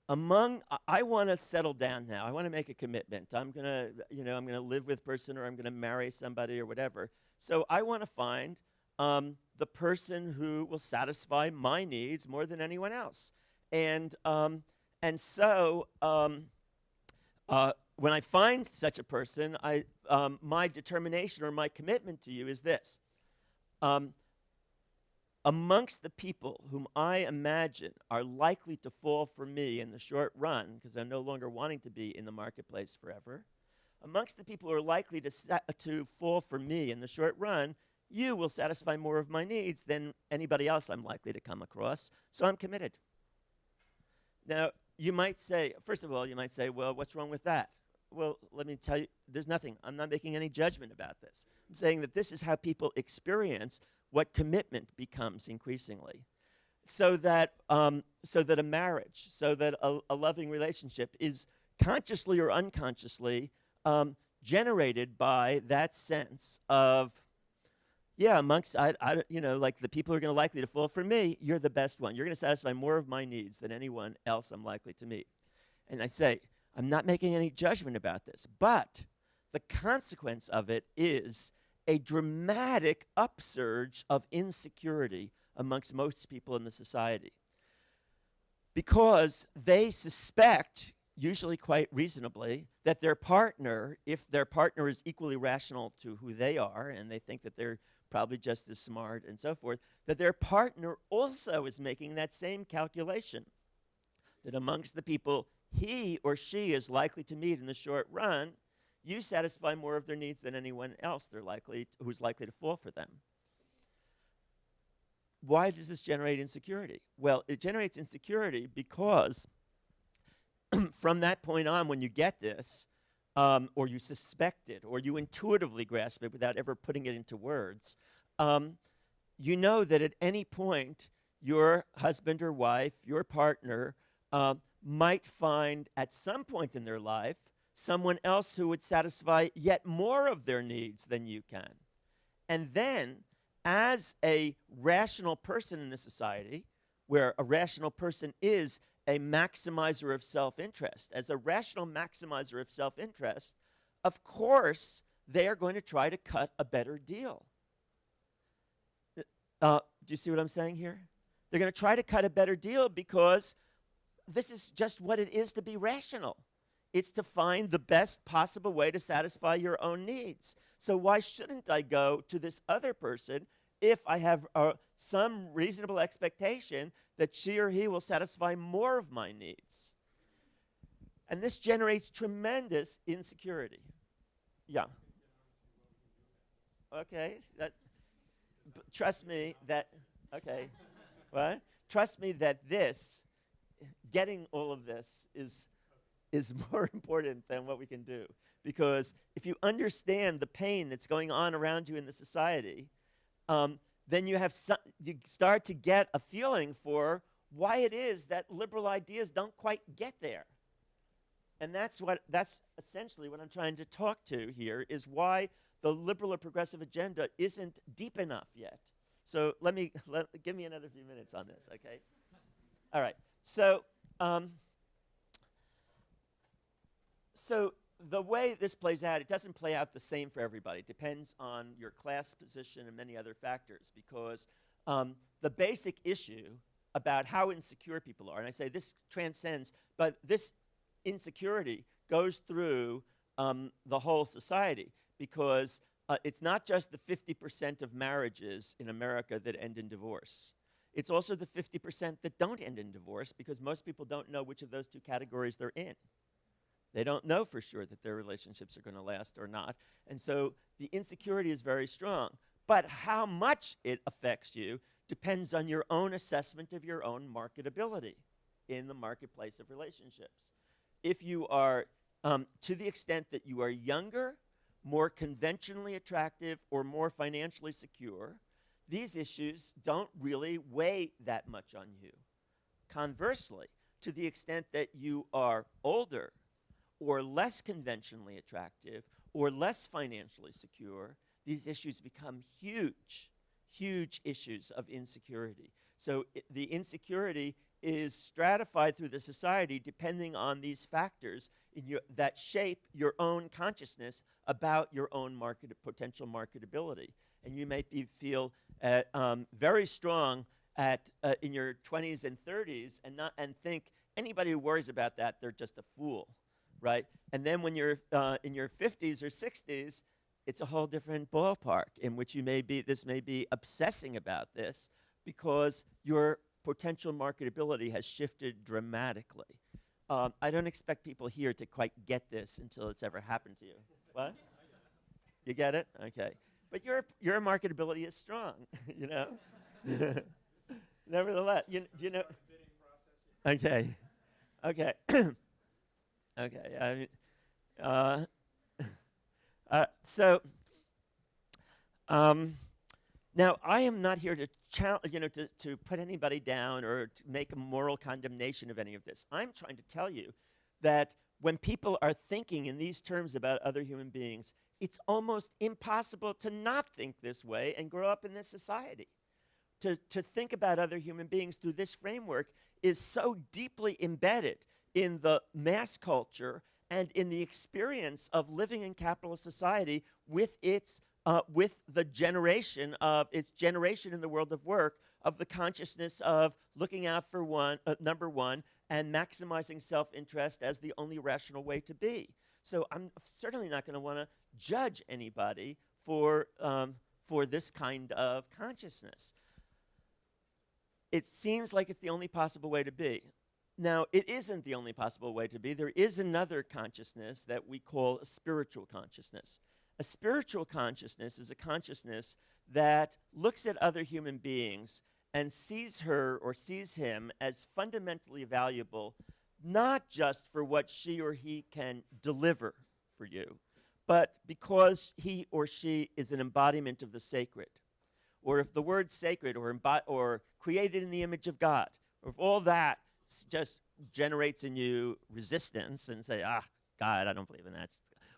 Among, I want to settle down now. I want to make a commitment. I'm going to, you know, I'm going to live with person or I'm going to marry somebody or whatever. So I want to find um, the person who will satisfy my needs more than anyone else. And, um, and so um, uh, when I find such a person, I, um, my determination or my commitment to you is this. Um, amongst the people whom I imagine are likely to fall for me in the short run, because I'm no longer wanting to be in the marketplace forever, amongst the people who are likely to, to fall for me in the short run, you will satisfy more of my needs than anybody else I'm likely to come across, so I'm committed. Now, you might say, first of all, you might say, well, what's wrong with that? well, let me tell you, there's nothing. I'm not making any judgment about this. I'm saying that this is how people experience what commitment becomes increasingly. So that, um, so that a marriage, so that a, a, loving relationship is consciously or unconsciously um, generated by that sense of, yeah, amongst, I, I, you know, like the people who are going to likely to fall for me, you're the best one. You're going to satisfy more of my needs than anyone else I'm likely to meet. And I say, I'm not making any judgment about this, but the consequence of it is a dramatic upsurge of insecurity amongst most people in the society. Because they suspect, usually quite reasonably, that their partner, if their partner is equally rational to who they are, and they think that they're probably just as smart and so forth, that their partner also is making that same calculation. That amongst the people he or she is likely to meet in the short run, you satisfy more of their needs than anyone else they're likely who's likely to fall for them. Why does this generate insecurity? Well, it generates insecurity because from that point on, when you get this, um, or you suspect it, or you intuitively grasp it without ever putting it into words, um, you know that at any point, your husband or wife, your partner, uh, might find at some point in their life someone else who would satisfy yet more of their needs than you can. And then, as a rational person in the society, where a rational person is a maximizer of self interest, as a rational maximizer of self interest, of course, they are going to try to cut a better deal. Uh, do you see what I'm saying here? They're going to try to cut a better deal because this is just what it is to be rational. It's to find the best possible way to satisfy your own needs. So why shouldn't I go to this other person if I have uh, some reasonable expectation that she or he will satisfy more of my needs? And this generates tremendous insecurity. Yeah. Okay. That, trust me that, okay. What? Trust me that this getting all of this is, is more important than what we can do. Because if you understand the pain that's going on around you in the society, um, then you, have you start to get a feeling for why it is that liberal ideas don't quite get there. And that's what that's essentially what I'm trying to talk to here is why the liberal or progressive agenda isn't deep enough yet. So let me let, give me another few minutes on this, okay? All right. So um, so the way this plays out, it doesn't play out the same for everybody. It depends on your class position and many other factors because um, the basic issue about how insecure people are, and I say this transcends, but this insecurity goes through um, the whole society because uh, it's not just the 50% of marriages in America that end in divorce. It's also the 50% that don't end in divorce because most people don't know which of those two categories they're in. They don't know for sure that their relationships are going to last or not. And so the insecurity is very strong. But how much it affects you depends on your own assessment of your own marketability in the marketplace of relationships. If you are, um, to the extent that you are younger, more conventionally attractive, or more financially secure, these issues don't really weigh that much on you. Conversely, to the extent that you are older or less conventionally attractive or less financially secure, these issues become huge, huge issues of insecurity. So the insecurity is stratified through the society depending on these factors your, that shape your own consciousness about your own market, potential marketability. And you may be, feel uh, um, very strong at, uh, in your 20s and 30s and, not, and think anybody who worries about that, they're just a fool, right? And then when you're uh, in your 50s or 60s, it's a whole different ballpark in which you may be, this may be obsessing about this because your potential marketability has shifted dramatically. Um, I don't expect people here to quite get this until it's ever happened to you. what? You get it? Okay. But your, your marketability is strong, you know? Nevertheless, you, you know. Okay. Okay. okay. I Uh, uh, so, um, now I am not here to you know, to, to put anybody down or to make a moral condemnation of any of this. I'm trying to tell you that when people are thinking in these terms about other human beings, it's almost impossible to not think this way and grow up in this society. To, to think about other human beings through this framework is so deeply embedded in the mass culture and in the experience of living in capitalist society with its uh, with the generation of its generation in the world of work of the consciousness of looking out for one uh, number one and maximizing self-interest as the only rational way to be. So i'm certainly not going to want to judge anybody for um, for this kind of consciousness. It seems like it's the only possible way to be now, it isn't the only possible way to be. There is another consciousness that we call a spiritual consciousness. A spiritual consciousness is a consciousness that looks at other human beings and sees her or sees him as fundamentally valuable, not just for what she or he can deliver for you, but because he or she is an embodiment of the sacred. Or if the word sacred or, or created in the image of God, or if all that just generates in you resistance and say, ah, God, I don't believe in that,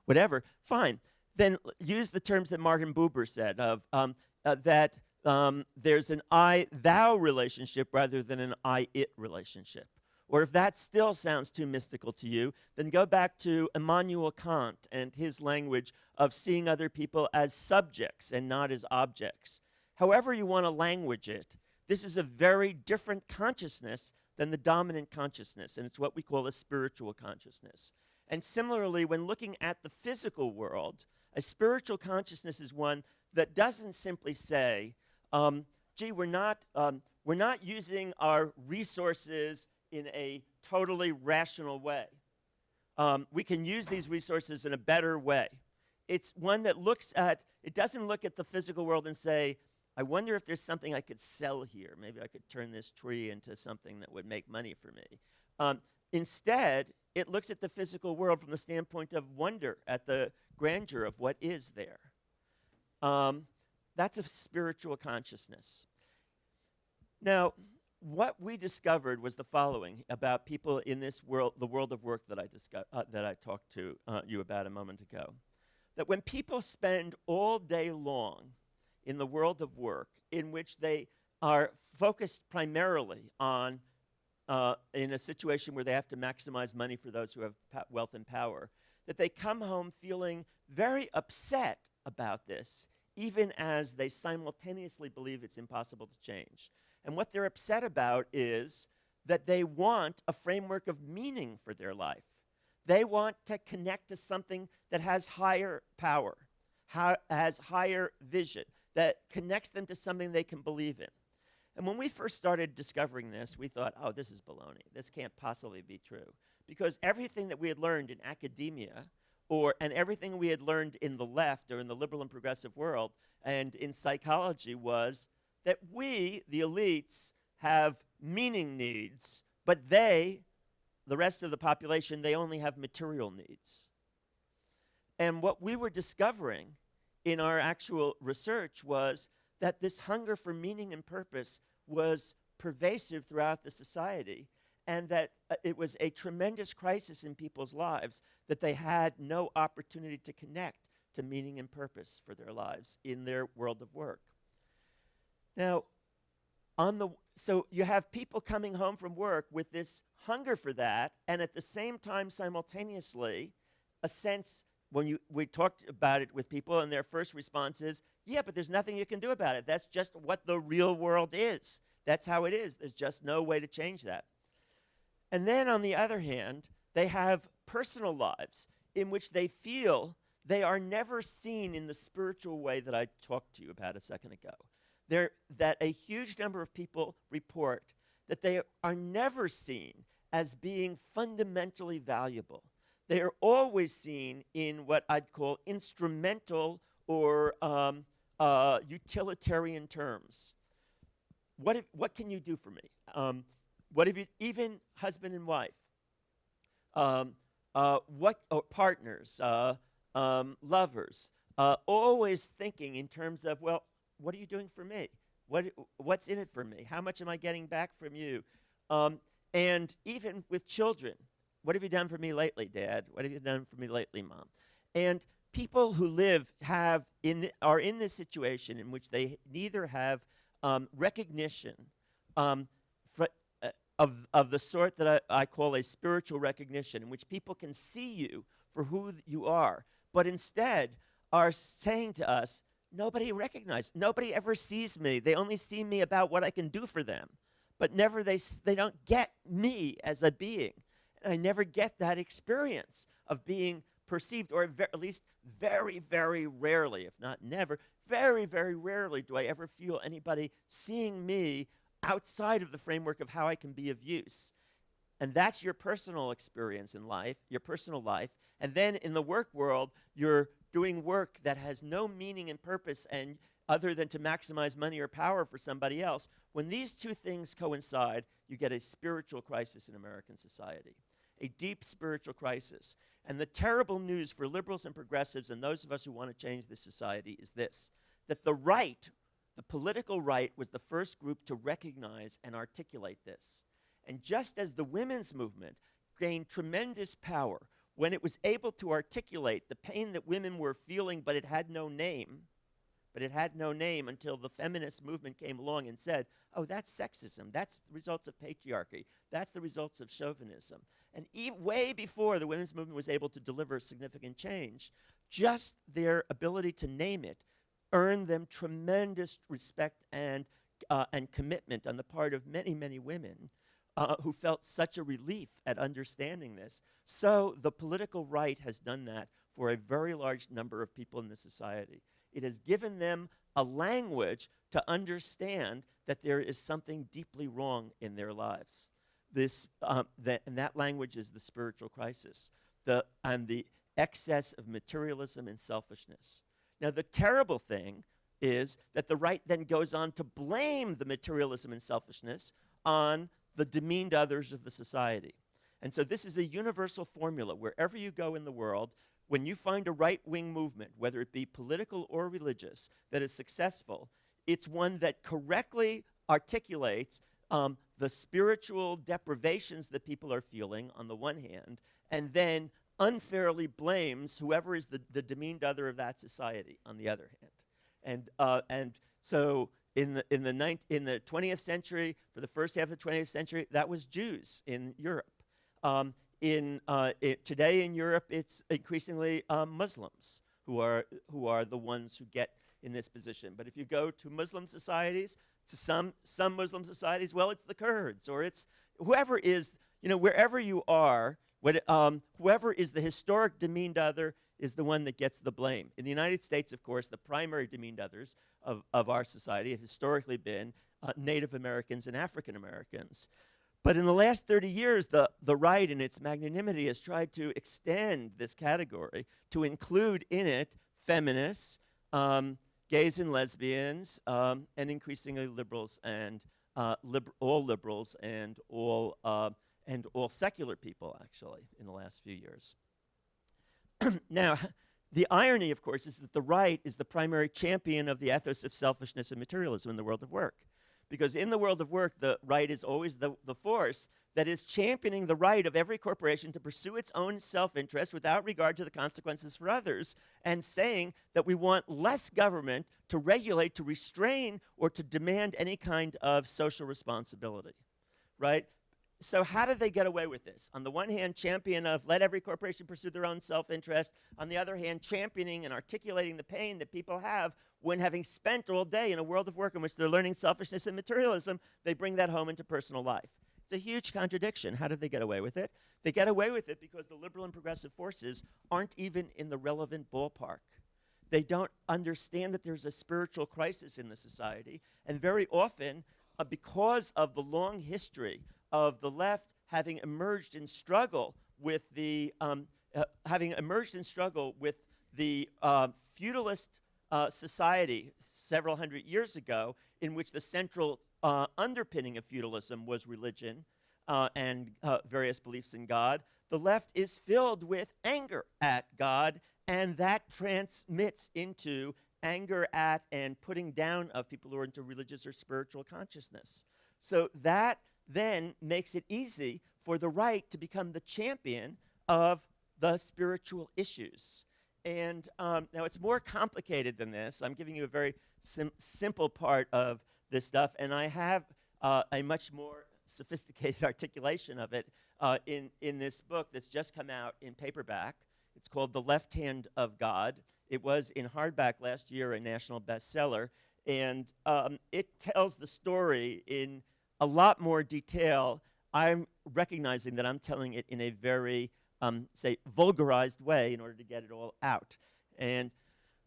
whatever, fine. Then use the terms that Martin Buber said of um, uh, that um, there's an I thou relationship rather than an I it relationship. Or if that still sounds too mystical to you, then go back to Immanuel Kant and his language of seeing other people as subjects and not as objects. However, you want to language it, this is a very different consciousness than the dominant consciousness, and it's what we call a spiritual consciousness. And similarly, when looking at the physical world, a spiritual consciousness is one that doesn't simply say, um, gee, we're not, um, we're not using our resources in a totally rational way. Um, we can use these resources in a better way. It's one that looks at, it doesn't look at the physical world and say, I wonder if there's something I could sell here. Maybe I could turn this tree into something that would make money for me. Um, instead, it looks at the physical world from the standpoint of wonder at the grandeur of what is there. Um, that's a spiritual consciousness. Now, what we discovered was the following about people in this world, the world of work that I, uh, that I talked to uh, you about a moment ago. That when people spend all day long in the world of work in which they are focused primarily on, uh, in a situation where they have to maximize money for those who have wealth and power, that they come home feeling very upset about this, even as they simultaneously believe it's impossible to change. And what they're upset about is that they want a framework of meaning for their life. They want to connect to something that has higher power, has higher vision, that connects them to something they can believe in. And when we first started discovering this, we thought, oh, this is baloney. This can't possibly be true. Because everything that we had learned in academia, or, and everything we had learned in the left or in the liberal and progressive world and in psychology was that we, the elites, have meaning needs, but they, the rest of the population, they only have material needs. And what we were discovering in our actual research was that this hunger for meaning and purpose was pervasive throughout the society and that uh, it was a tremendous crisis in people's lives that they had no opportunity to connect to meaning and purpose for their lives in their world of work. Now, on the so you have people coming home from work with this hunger for that and at the same time simultaneously a sense when you, we talked about it with people, and their first response is, yeah, but there's nothing you can do about it. That's just what the real world is. That's how it is. There's just no way to change that. And then on the other hand, they have personal lives in which they feel they are never seen in the spiritual way that I talked to you about a second ago. That a huge number of people report that they are never seen as being fundamentally valuable they are always seen in what I'd call instrumental or um, uh, utilitarian terms. What, if, what can you do for me? Um, what if you, even husband and wife, um, uh, what uh, partners, uh, um, lovers, uh, always thinking in terms of, well, what are you doing for me? What, what's in it for me? How much am I getting back from you? Um, and even with children, what have you done for me lately, Dad? What have you done for me lately, Mom? And people who live have in are in this situation in which they neither have um, recognition um, uh, of, of the sort that I, I call a spiritual recognition, in which people can see you for who you are, but instead are saying to us, nobody recognizes, nobody ever sees me. They only see me about what I can do for them, but never they, they don't get me as a being. I never get that experience of being perceived, or at least very, very rarely, if not never, very, very rarely do I ever feel anybody seeing me outside of the framework of how I can be of use. And that's your personal experience in life, your personal life. And then in the work world, you're doing work that has no meaning and purpose and other than to maximize money or power for somebody else. When these two things coincide, you get a spiritual crisis in American society, a deep spiritual crisis. And the terrible news for liberals and progressives and those of us who want to change this society is this that the right, the political right, was the first group to recognize and articulate this. And just as the women's movement gained tremendous power when it was able to articulate the pain that women were feeling, but it had no name, but it had no name until the feminist movement came along and said, oh, that's sexism. That's the results of patriarchy. That's the results of chauvinism. And e way before the women's movement was able to deliver significant change, just their ability to name it earned them tremendous respect and, uh, and commitment on the part of many, many women uh, who felt such a relief at understanding this. So the political right has done that for a very large number of people in the society. It has given them a language to understand that there is something deeply wrong in their lives. This, um, that, and that language is the spiritual crisis the, and the excess of materialism and selfishness. Now, the terrible thing is that the right then goes on to blame the materialism and selfishness on the demeaned others of the society. And so this is a universal formula. Wherever you go in the world, when you find a right wing movement, whether it be political or religious, that is successful, it's one that correctly articulates um, the spiritual deprivations that people are feeling on the one hand, and then unfairly blames whoever is the, the demeaned other of that society on the other hand. And, uh, and so in the, in, the in the 20th century, for the first half of the 20th century, that was Jews in Europe. Um, in, uh, it, today in Europe, it's increasingly um, Muslims who are, who are the ones who get in this position. But if you go to Muslim societies, to some, some Muslim societies, well, it's the Kurds or it's whoever is, you know, wherever you are, what, um, whoever is the historic demeaned other is the one that gets the blame. In the United States, of course, the primary demeaned others of, of our society have historically been uh, Native Americans and African Americans. But in the last 30 years, the, the right, in its magnanimity, has tried to extend this category to include in it feminists, um, gays and lesbians, um, and increasingly liberals and uh, all liberals and all, uh, and all secular people, actually, in the last few years. now, the irony, of course, is that the right is the primary champion of the ethos of selfishness and materialism in the world of work. Because in the world of work, the right is always the, the force that is championing the right of every corporation to pursue its own self interest without regard to the consequences for others, and saying that we want less government to regulate, to restrain, or to demand any kind of social responsibility. Right? so how did they get away with this? On the one hand, champion of let every corporation pursue their own self-interest. On the other hand, championing and articulating the pain that people have when having spent all day in a world of work in which they're learning selfishness and materialism, they bring that home into personal life. It's a huge contradiction. How did they get away with it? They get away with it because the liberal and progressive forces aren't even in the relevant ballpark. They don't understand that there's a spiritual crisis in the society, and very often, uh, because of the long history of the left having emerged in struggle with the um, uh, having emerged in struggle with the uh, feudalist uh, society several hundred years ago, in which the central uh, underpinning of feudalism was religion uh, and uh, various beliefs in God. the left is filled with anger at God, and that transmits into anger at and putting down of people who are into religious or spiritual consciousness. So that then makes it easy for the right to become the champion of the spiritual issues. And um, now it's more complicated than this. I'm giving you a very sim- simple part of this stuff, and I have uh, a much more sophisticated articulation of it uh, in, in this book that's just come out in paperback. It's called The Left Hand of God. It was in hardback last year a national bestseller, and um, it tells the story in a lot more detail. I'm recognizing that I'm telling it in a very, um, say, vulgarized way in order to get it all out. And,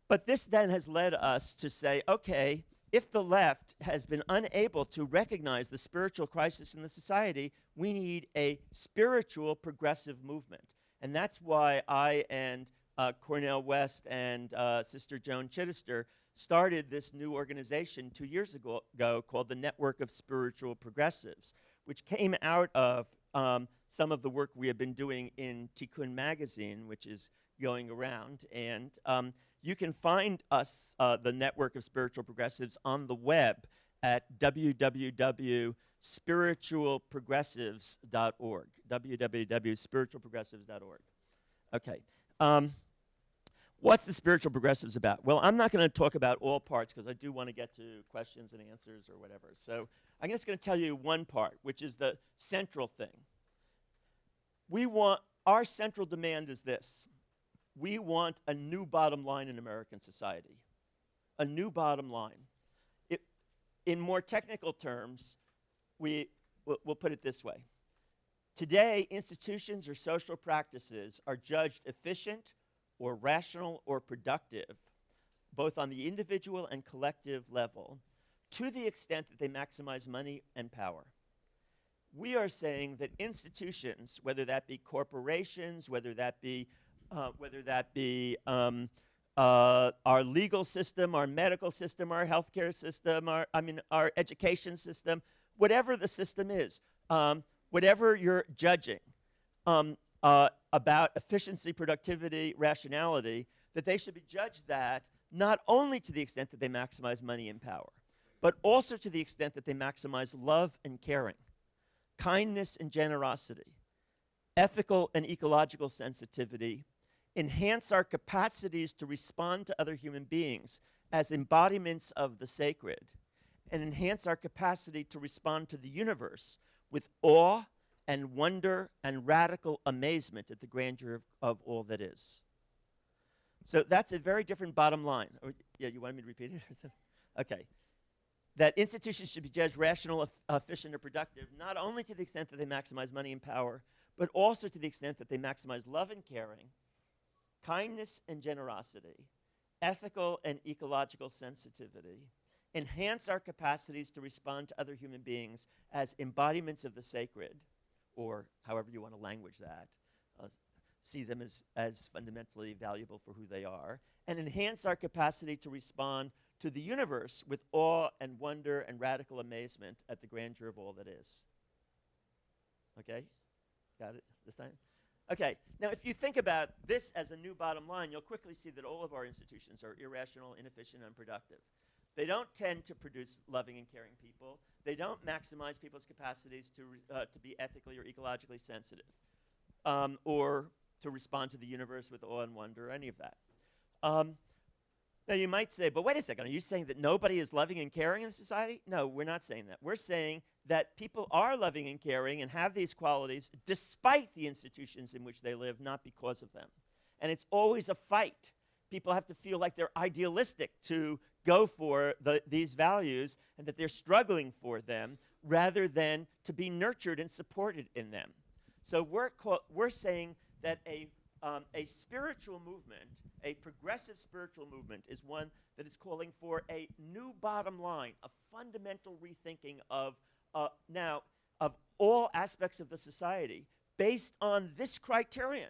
but this then has led us to say, okay, if the left has been unable to recognize the spiritual crisis in the society, we need a spiritual progressive movement. And that's why I and uh, Cornel West and uh, Sister Joan Chittister started this new organization two years ago, ago, called the Network of Spiritual Progressives, which came out of um, some of the work we have been doing in Tikkun Magazine, which is going around. And um, you can find us, uh, the Network of Spiritual Progressives, on the web at www.spiritualprogressives.org. www.spiritualprogressives.org. Okay. Um, what's the spiritual progressives about? Well, I'm not going to talk about all parts because I do want to get to questions and answers or whatever. So I'm just going to tell you one part, which is the central thing. We want, our central demand is this we want a new bottom line in American society. A new bottom line. It, in more technical terms, we, we'll, we'll put it this way. Today, institutions or social practices are judged efficient or rational or productive, both on the individual and collective level, to the extent that they maximize money and power. We are saying that institutions, whether that be corporations, whether that be uh, whether that be um, uh, our legal system, our medical system, our healthcare system, our, I mean, our education system, whatever the system is, um, whatever you're judging um, uh, about efficiency, productivity, rationality, that they should be judged that not only to the extent that they maximize money and power, but also to the extent that they maximize love and caring, kindness and generosity, ethical and ecological sensitivity, enhance our capacities to respond to other human beings as embodiments of the sacred, and enhance our capacity to respond to the universe with awe and wonder and radical amazement at the grandeur of, of all that is. So that's a very different bottom line. Or, yeah, you wanted me to repeat it? okay. That institutions should be judged rational, efficient, or productive, not only to the extent that they maximize money and power, but also to the extent that they maximize love and caring, kindness and generosity, ethical and ecological sensitivity, enhance our capacities to respond to other human beings as embodiments of the sacred, or however you want to language that, uh, see them as, as fundamentally valuable for who they are, and enhance our capacity to respond to the universe with awe and wonder and radical amazement at the grandeur of all that is. Okay? Got it this time? Okay, now if you think about this as a new bottom line, you'll quickly see that all of our institutions are irrational, inefficient, and unproductive. They don't tend to produce loving and caring people. They don't maximize people's capacities to, uh, to be ethically or ecologically sensitive um, or to respond to the universe with awe and wonder or any of that. Um, now you might say, but wait a second, are you saying that nobody is loving and caring in society? No, we're not saying that. We're saying that people are loving and caring and have these qualities despite the institutions in which they live, not because of them. And it's always a fight. People have to feel like they're idealistic to go for the, these values and that they're struggling for them rather than to be nurtured and supported in them. So we're, we're saying that a, um, a spiritual movement a progressive spiritual movement is one that is calling for a new bottom line, a fundamental rethinking of uh, now of all aspects of the society based on this criterion.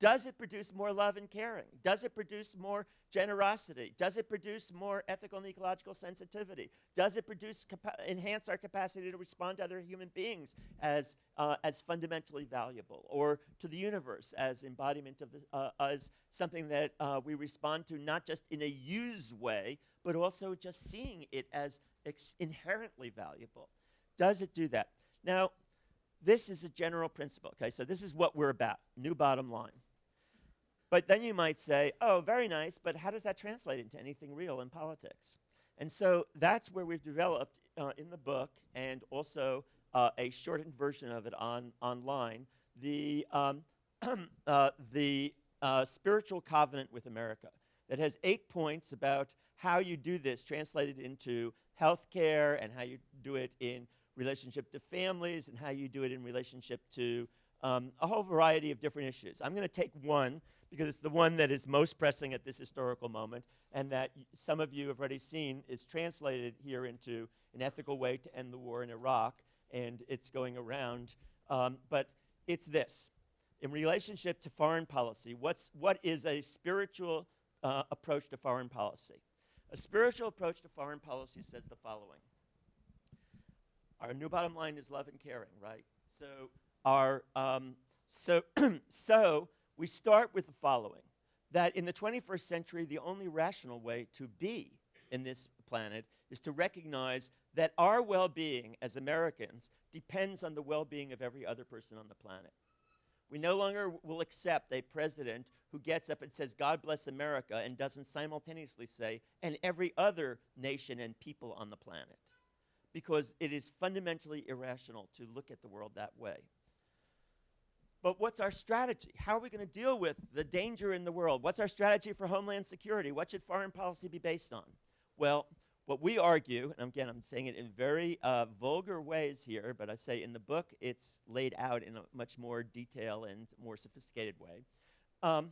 Does it produce more love and caring? Does it produce more generosity? Does it produce more ethical and ecological sensitivity? Does it produce enhance our capacity to respond to other human beings as, uh, as fundamentally valuable, or to the universe as embodiment of the, uh, as something that uh, we respond to not just in a use way, but also just seeing it as inherently valuable? Does it do that? Now, this is a general principle, okay? So this is what we're about, new bottom line. But then you might say, oh, very nice, but how does that translate into anything real in politics? And so that's where we've developed uh, in the book and also uh, a shortened version of it on online, the, um, uh, the uh, spiritual covenant with America that has eight points about how you do this translated into healthcare and how you do it in relationship to families and how you do it in relationship to um, a whole variety of different issues. I'm going to take one because it's the one that is most pressing at this historical moment and that some of you have already seen is translated here into an ethical way to end the war in Iraq, and it's going around. Um, but it's this. In relationship to foreign policy, what's, what is a spiritual uh, approach to foreign policy? A spiritual approach to foreign policy says the following our new bottom line is love and caring, right? So our um, so so we start with the following: that in the 21st century, the only rational way to be in this planet is to recognize that our well-being as Americans depends on the well-being of every other person on the planet. We no longer will accept a president who gets up and says, God bless America, and doesn't simultaneously say, and every other nation and people on the planet because it is fundamentally irrational to look at the world that way. But what's our strategy? How are we going to deal with the danger in the world? What's our strategy for homeland security? What should foreign policy be based on? Well, what we argue, and again, I'm saying it in very uh, vulgar ways here, but I say in the book it's laid out in a much more detail and more sophisticated way. Um,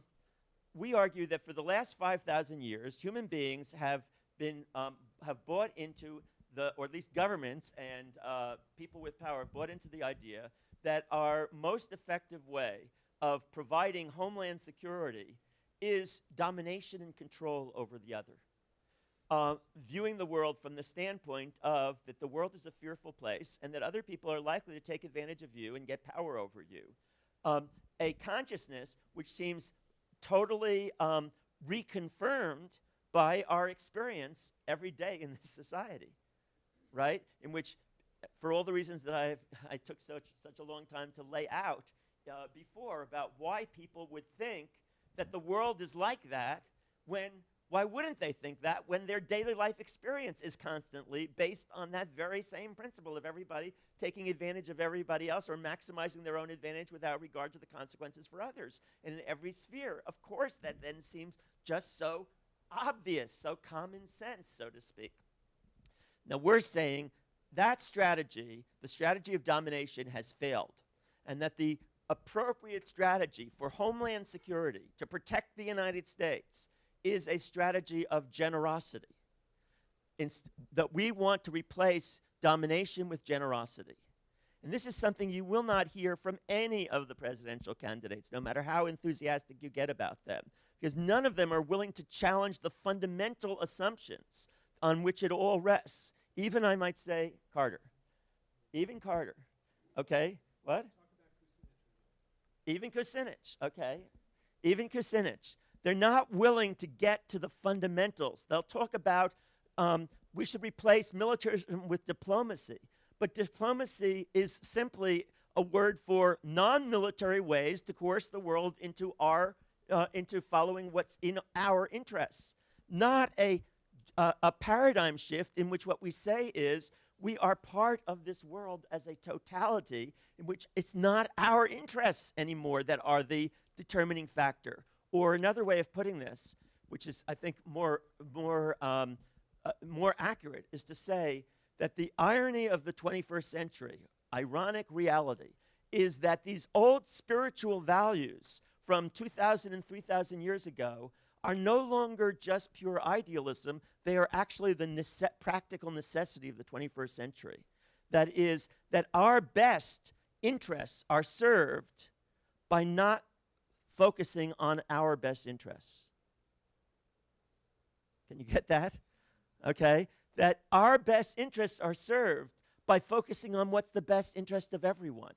we argue that for the last 5,000 years, human beings have been um, have bought into the, or at least governments and uh, people with power bought into the idea that our most effective way of providing homeland security is domination and control over the other. Uh, viewing the world from the standpoint of that the world is a fearful place and that other people are likely to take advantage of you and get power over you. Um, a consciousness which seems totally um, reconfirmed by our experience every day in this society right? In which, for all the reasons that i I took such, such a long time to lay out uh, before about why people would think that the world is like that when why wouldn't they think that when their daily life experience is constantly based on that very same principle of everybody taking advantage of everybody else or maximizing their own advantage without regard to the consequences for others? And in every sphere, of course, that then seems just so obvious, so common sense, so to speak. Now we're saying that strategy, the strategy of domination, has failed, and that the appropriate strategy for homeland security to protect the United States is a strategy of generosity. Inst that we want to replace domination with generosity. And this is something you will not hear from any of the presidential candidates, no matter how enthusiastic you get about them, because none of them are willing to challenge the fundamental assumptions on which it all rests. Even, I might say, Carter. Even Carter. Okay? What? Even Kucinich. Okay? Even Kucinich. They're not willing to get to the fundamentals. They'll talk about um, we should replace militarism with diplomacy. But diplomacy is simply a word for non-military ways to coerce the world into our uh, into following what's in our interests, not a a paradigm shift in which what we say is we are part of this world as a totality in which it's not our interests anymore that are the determining factor. Or another way of putting this, which is, I think, more, more, um, uh, more accurate, is to say that the irony of the 21st century, ironic reality, is that these old spiritual values from 2,000 and 3,000 years ago are no longer just pure idealism, they are actually the nece practical necessity of the 21st century. That is, that our best interests are served by not focusing on our best interests. Can you get that? Okay? That our best interests are served by focusing on what's the best interest of everyone.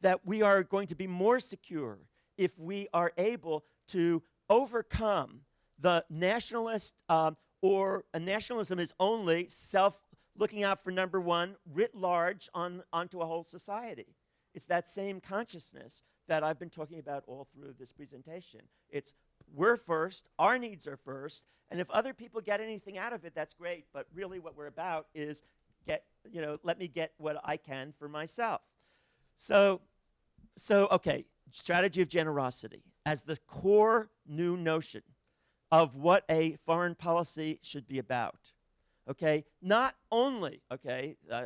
That we are going to be more secure if we are able to overcome the nationalist um, or a nationalism is only self looking out for number one writ large on, onto a whole society. It's that same consciousness that I've been talking about all through this presentation. It's we're first, our needs are first, and if other people get anything out of it, that's great, but really what we're about is get, you know, let me get what I can for myself. So, so okay, strategy of generosity as the core new notion of what a foreign policy should be about. Okay, not only, okay, uh,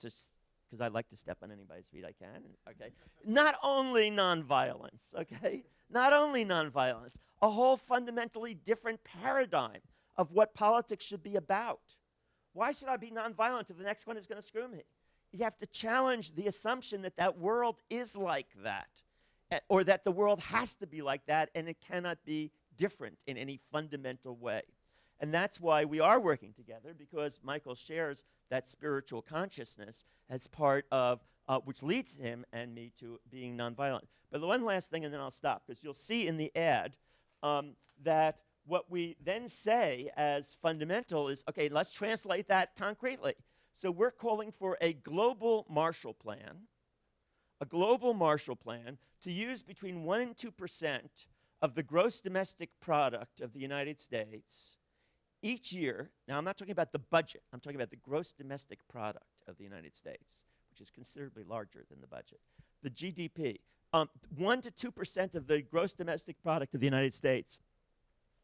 just because I like to step on anybody's feet I can, okay, not only nonviolence, okay, not only nonviolence, a whole fundamentally different paradigm of what politics should be about. Why should I be nonviolent if the next one is going to screw me? You have to challenge the assumption that that world is like that, or that the world has to be like that and it cannot be different in any fundamental way. And that's why we are working together because Michael shares that spiritual consciousness as part of, uh, which leads him and me to being nonviolent. But the one last thing, and then I'll stop, because you'll see in the ad um, that what we then say as fundamental is okay, let's translate that concretely. So we're calling for a global Marshall Plan, a global Marshall Plan to use between 1 and 2% of the gross domestic product of the United States each year, now I'm not talking about the budget, I'm talking about the gross domestic product of the United States, which is considerably larger than the budget. The GDP, um, 1 to 2% of the gross domestic product of the United States.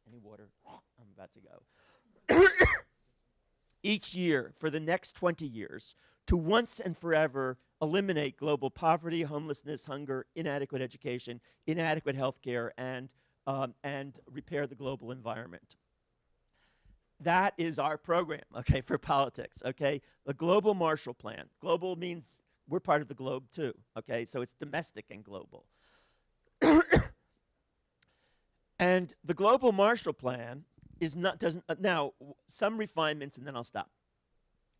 Any water? I'm about to go. each year for the next 20 years to once and forever eliminate global poverty, homelessness, hunger, inadequate education, inadequate health care, and, um, and repair the global environment. That is our program, okay, for politics, okay? The Global Marshall Plan. Global means we're part of the globe too, okay? So it's domestic and global. and the Global Marshall Plan is not, doesn't, uh, now, some refinements and then I'll stop.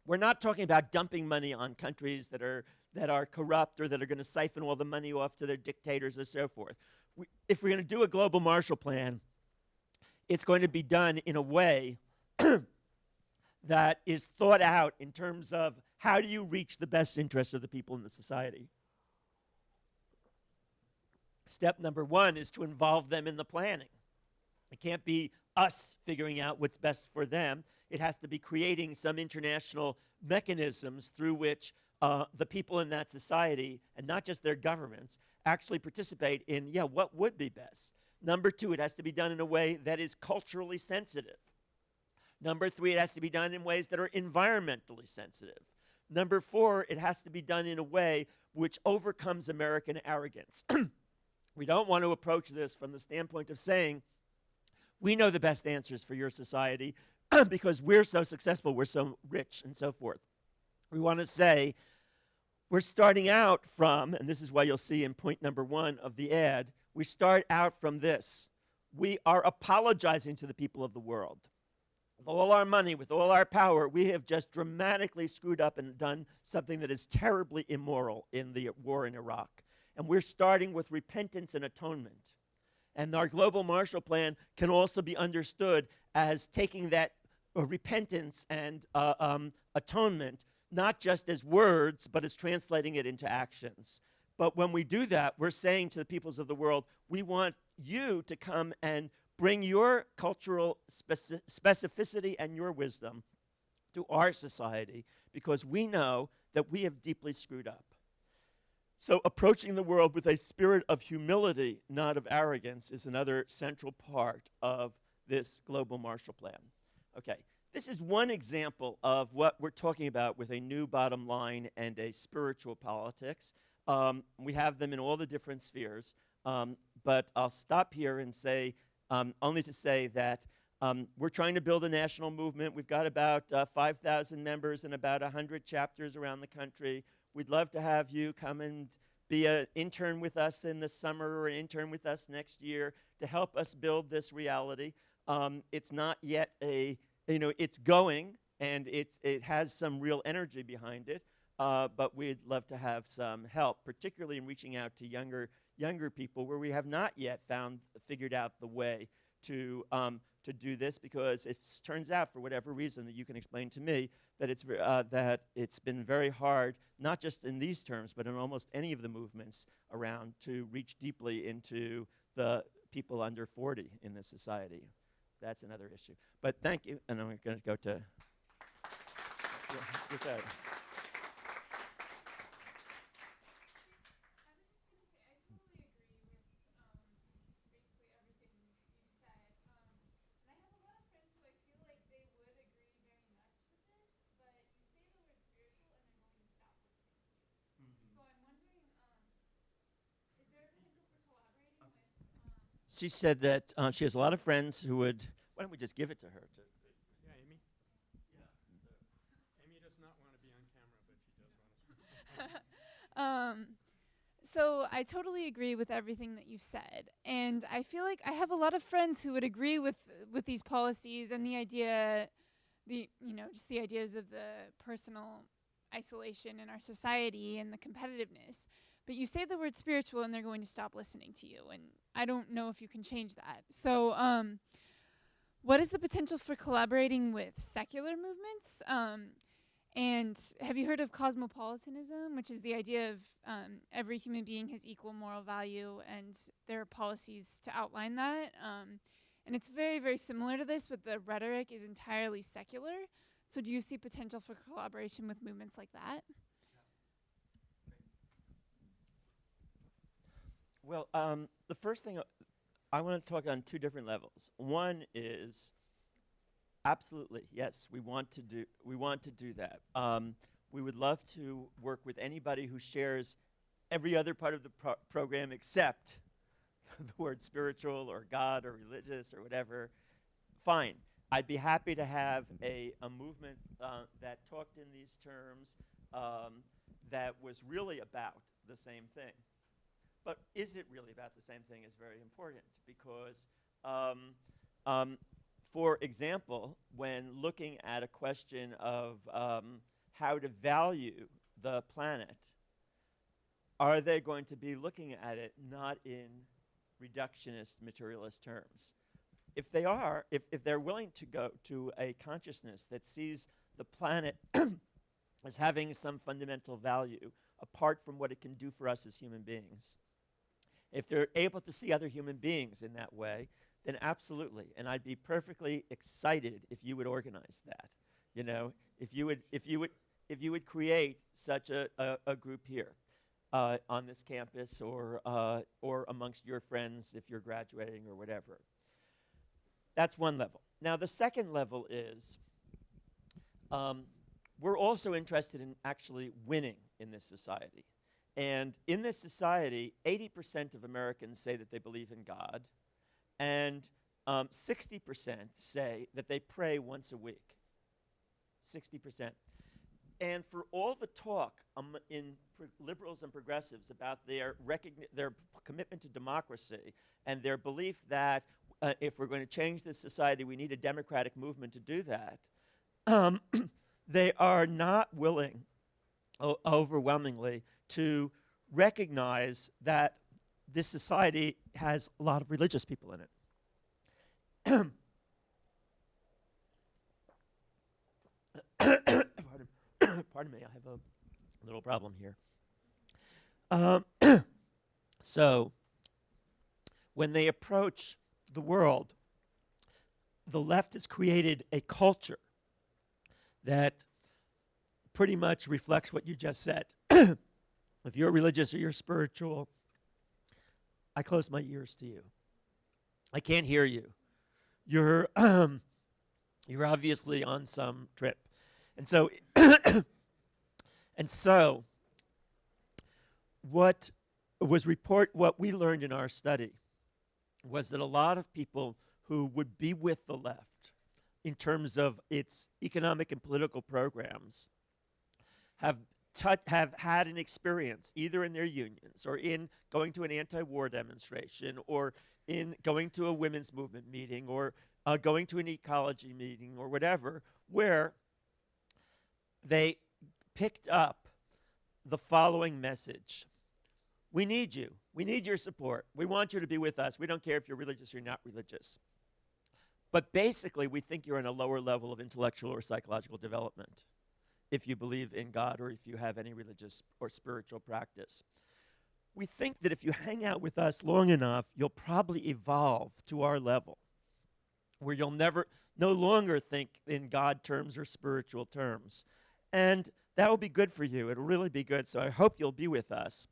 We're not talking about dumping money on countries that are, that are corrupt or that are going to siphon all the money off to their dictators and so forth. We, if we're going to do a global Marshall Plan, it's going to be done in a way that is thought out in terms of how do you reach the best interests of the people in the society. Step number one is to involve them in the planning. It can't be us figuring out what's best for them. It has to be creating some international mechanisms through which uh, the people in that society, and not just their governments, actually participate in, yeah, what would be best. Number two, it has to be done in a way that is culturally sensitive. Number three, it has to be done in ways that are environmentally sensitive. Number four, it has to be done in a way which overcomes American arrogance. we don't want to approach this from the standpoint of saying, we know the best answers for your society because we're so successful, we're so rich, and so forth. We want to say, we're starting out from, and this is why you'll see in point number one of the ad, we start out from this. We are apologizing to the people of the world with all our money, with all our power, we have just dramatically screwed up and done something that is terribly immoral in the war in Iraq. And we're starting with repentance and atonement. And our global Marshall Plan can also be understood as taking that uh, repentance and uh, um, atonement not just as words, but as translating it into actions. But when we do that, we're saying to the peoples of the world, we want you to come and Bring your cultural speci specificity and your wisdom to our society because we know that we have deeply screwed up. So, approaching the world with a spirit of humility, not of arrogance, is another central part of this global Marshall Plan. Okay, this is one example of what we're talking about with a new bottom line and a spiritual politics. Um, we have them in all the different spheres, um, but I'll stop here and say um, only to say that um, we're trying to build a national movement. We've got about uh, 5,000 members and about 100 chapters around the country. We'd love to have you come and be an intern with us in the summer or an intern with us next year to help us build this reality. Um, it's not yet a, you know, it's going and it's, it has some real energy behind it, uh, but we'd love to have some help, particularly in reaching out to younger, younger people where we have not yet found, figured out the way to, um, to do this because it turns out, for whatever reason that you can explain to me, that it's, uh, that it's been very hard, not just in these terms, but in almost any of the movements around to reach deeply into the people under 40 in this society. That's another issue. But thank you, and I'm going to go to. Yeah, she said that uh, she has a lot of friends who would. Why don't we just give it to her? To yeah, Amy. Yeah. Amy does not want to be on camera, but she does want to. um, so I totally agree with everything that you've said, and I feel like I have a lot of friends who would agree with with these policies and the idea, the you know just the ideas of the personal isolation in our society and the competitiveness. But you say the word spiritual and they're going to stop listening to you. And I don't know if you can change that. So, um, what is the potential for collaborating with secular movements? Um, and have you heard of cosmopolitanism, which is the idea of um, every human being has equal moral value, and there are policies to outline that? Um, and it's very, very similar to this, but the rhetoric is entirely secular. So, do you see potential for collaboration with movements like that? Well, um, the first thing uh, I want to talk on two different levels. One is absolutely yes, we want to do we want to do that. Um, we would love to work with anybody who shares every other part of the pro program except the word spiritual or God or religious or whatever. Fine. I'd be happy to have a, a movement uh, that talked in these terms um, that was really about the same thing. But is it really about the same thing is very important because, um, um, for example, when looking at a question of um, how to value the planet, are they going to be looking at it not in reductionist materialist terms? If they are, if, if they're willing to go to a consciousness that sees the planet as having some fundamental value apart from what it can do for us as human beings, if they're able to see other human beings in that way, then absolutely. And I'd be perfectly excited if you would organize that. You know, if you would, if you would, if you would create such a, a, a group here uh, on this campus or, uh, or amongst your friends if you're graduating or whatever. That's one level. Now, the second level is um, we're also interested in actually winning in this society. And in this society, 80% of Americans say that they believe in God, and 60% um, say that they pray once a week. 60%. And for all the talk um, in liberals and progressives about their, their commitment to democracy and their belief that uh, if we're going to change this society, we need a democratic movement to do that, um, they are not willing overwhelmingly to recognize that this society has a lot of religious people in it. pardon, me, I have a little problem here. Um, so, when they approach the world, the left has created a culture that pretty much reflects what you just said. if you're religious or you're spiritual, I close my ears to you. I can't hear you. You're you're obviously on some trip. And so and so what was report what we learned in our study was that a lot of people who would be with the left in terms of its economic and political programs have have had an experience either in their unions or in going to an anti-war demonstration or in going to a women's movement meeting or uh, going to an ecology meeting or whatever where they picked up the following message we need you. We need your support. We want you to be with us. We don't care if you're religious or not religious. But basically, we think you're in a lower level of intellectual or psychological development if you believe in God or if you have any religious or spiritual practice. We think that if you hang out with us long enough, you'll probably evolve to our level where you'll never, no longer think in God terms or spiritual terms. And that will be good for you. It'll really be good. So I hope you'll be with us.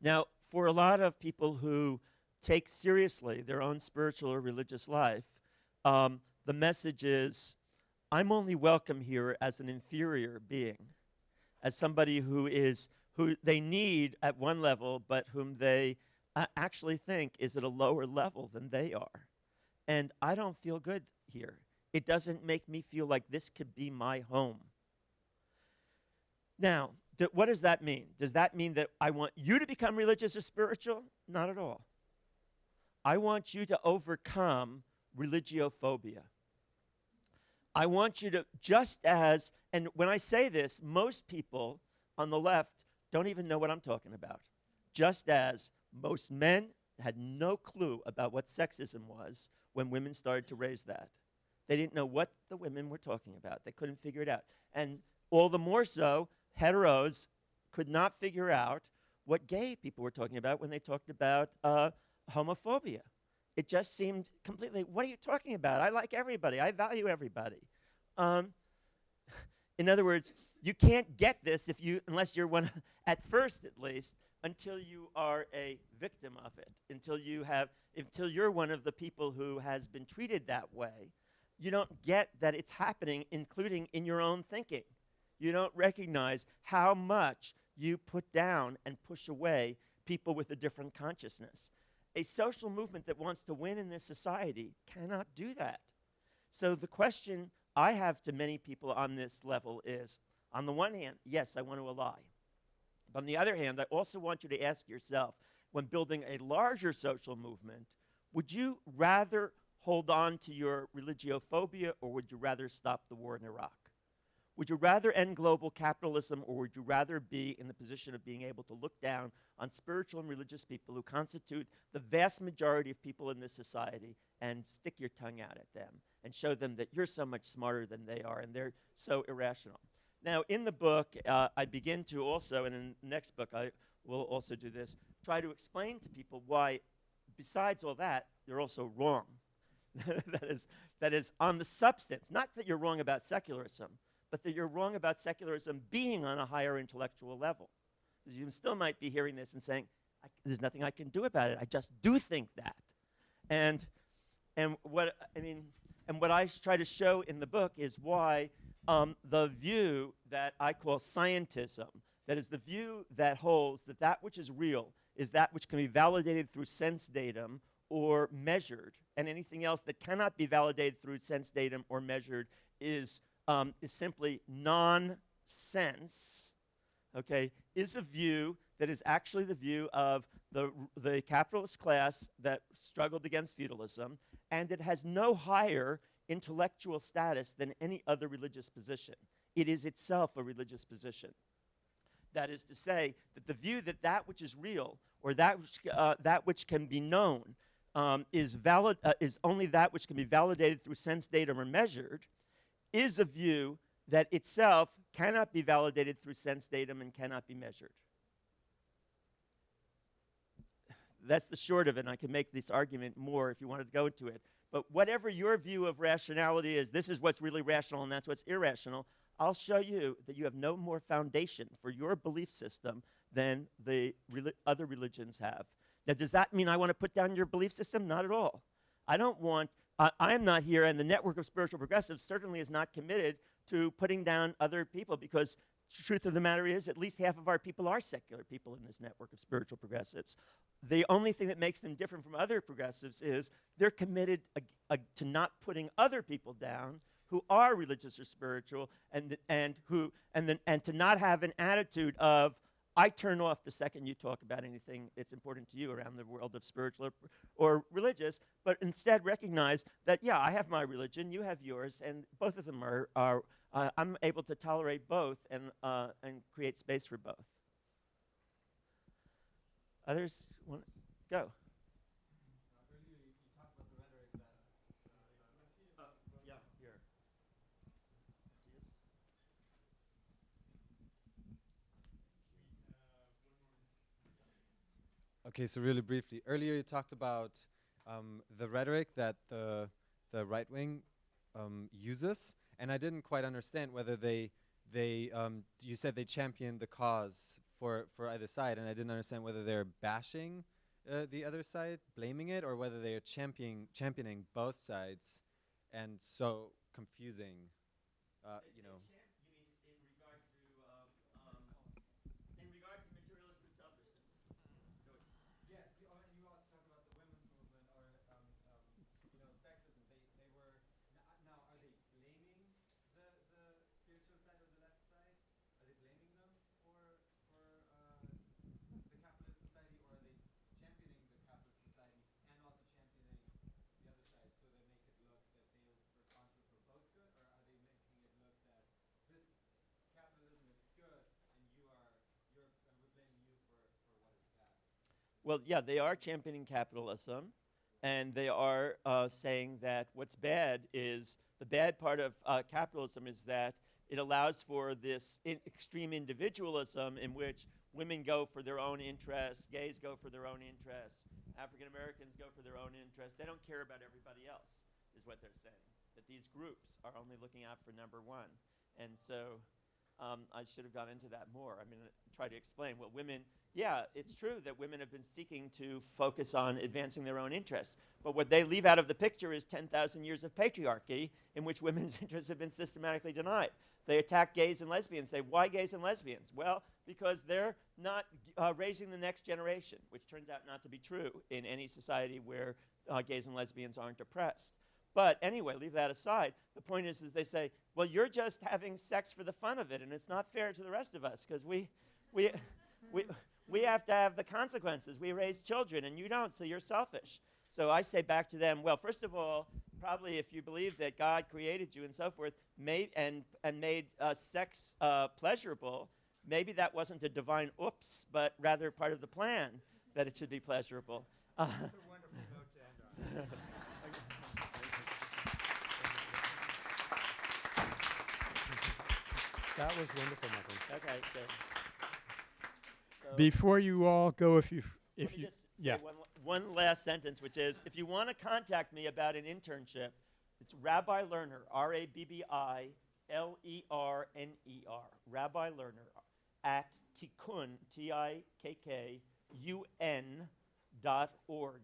Now, for a lot of people who take seriously their own spiritual or religious life, um, the message is I'm only welcome here as an inferior being, as somebody who is who they need at one level, but whom they uh, actually think is at a lower level than they are. And I don't feel good here. It doesn't make me feel like this could be my home. Now, what does that mean? Does that mean that I want you to become religious or spiritual? Not at all. I want you to overcome religiophobia. I want you to, just as, and when I say this, most people on the left don't even know what I'm talking about. Just as most men had no clue about what sexism was when women started to raise that. They didn't know what the women were talking about. They couldn't figure it out. And all the more so, heteros could not figure out what gay people were talking about when they talked about uh, homophobia. It just seemed completely, what are you talking about? I like everybody, I value everybody. Um, in other words, you can't get this if you, unless you're one, at first at least, until you are a victim of it, until you have, until you're one of the people who has been treated that way. You don't get that it's happening, including in your own thinking you don't recognize how much you put down and push away people with a different consciousness. A social movement that wants to win in this society cannot do that. So the question I have to many people on this level is on the one hand, yes, I want to ally. But on the other hand, I also want you to ask yourself when building a larger social movement, would you rather hold on to your religiophobia or would you rather stop the war in Iraq? Would you rather end global capitalism or would you rather be in the position of being able to look down on spiritual and religious people who constitute the vast majority of people in this society and stick your tongue out at them and show them that you're so much smarter than they are and they're so irrational? Now, in the book, uh, I begin to also, and in the next book, I will also do this, try to explain to people why, besides all that, they're also wrong. that, is, that is, on the substance, not that you're wrong about secularism but that you're wrong about secularism being on a higher intellectual level. You still might be hearing this and saying, there's nothing I can do about it. I just do think that. And, and what, I mean, and what I try to show in the book is why um, the view that I call scientism, that is the view that holds that that which is real is that which can be validated through sense datum or measured, and anything else that cannot be validated through sense datum or measured is um, is simply nonsense, okay, is a view that is actually the view of the, the capitalist class that struggled against feudalism, and it has no higher intellectual status than any other religious position. It is itself a religious position. That is to say, that the view that that which is real, or that which, uh, that which can be known, um, is, valid, uh, is only that which can be validated through sense datum or measured, is a view that itself cannot be validated through sense datum and cannot be measured. That's the short of it, and I can make this argument more if you wanted to go into it. But whatever your view of rationality is, this is what's really rational and that's what's irrational, I'll show you that you have no more foundation for your belief system than the other religions have. Now, does that mean I want to put down your belief system? Not at all. I don't want uh, I am not here, and the network of spiritual progressives certainly is not committed to putting down other people because the truth of the matter is at least half of our people are secular people in this network of spiritual progressives. The only thing that makes them different from other progressives is they're committed to not putting other people down who are religious or spiritual, and and who and then and to not have an attitude of I turn off the second you talk about anything that's important to you around the world of spiritual or, or religious, but instead recognize that yeah, I have my religion, you have yours, and both of them are are uh, I'm able to tolerate both and uh, and create space for both. Others want to go. Okay, so really briefly, earlier you talked about um, the rhetoric that the the right wing um, uses, and I didn't quite understand whether they they um, you said they championed the cause for for either side, and I didn't understand whether they're bashing uh, the other side, blaming it, or whether they are championing championing both sides, and so confusing, uh, you know. You mean in regard to um, um, in regard to materialism and selfishness? So Yes, you, al- you also talked about the women's movement or, um, um, you know, sexism. They, they were, n- now, are they blaming the, the spiritual side or the left side? Are they blaming them for, for, uh, the capitalist society or are they championing the capitalist society and also championing the other side so they make it look that they are responsible for both good or are they making it look that this capitalism is good and you are, you're, and we're blaming you for, for what is bad? Well, yeah, they are championing capitalism, and they are uh, saying that what's bad is the bad part of uh, capitalism is that it allows for this in extreme individualism in which women go for their own interests, gays go for their own interests, African Americans go for their own interests. They don't care about everybody else, is what they're saying. That these groups are only looking out for number one. And so um, I should have gone into that more. I mean, uh, try to explain what women. Yeah, it's true that women have been seeking to focus on advancing their own interests, but what they leave out of the picture is 10,000 years of patriarchy in which women's interests have been systematically denied. They attack gays and lesbians. Say, why gays and lesbians? Well, because they're not uh, raising the next generation, which turns out not to be true in any society where uh, gays and lesbians aren't oppressed. But anyway, leave that aside. The point is that they say, well, you're just having sex for the fun of it, and it's not fair to the rest of us because we, we, we, we have to have the consequences. We raise children, and you don't, so you're selfish. So I say back to them, well, first of all, probably if you believe that God created you and so forth, made, and, and made uh, sex uh, pleasurable, maybe that wasn't a divine oops, but rather part of the plan that it should be pleasurable. Uh, That was wonderful, Michael. okay, good. So- Before you all go, if you Let if me you just say yeah. one, one last sentence, which is if you want to contact me about an internship, it's Rabbi Lerner, R A B B I L E R N E R, Rabbi Lerner at tikkun, T I K K U N dot org.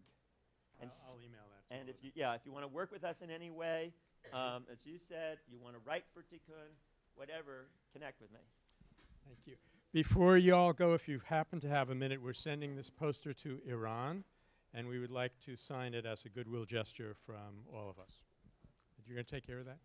And, s- I'll email that. and if you, yeah, if you want to work with us in any way, um, as you said, you want to write for Tikkun, whatever, connect with me. Thank you. Before you all go, if you happen to have a minute, we're sending this poster to Iran, and we would like to sign it as a goodwill gesture from all of us. You're going to take care of that?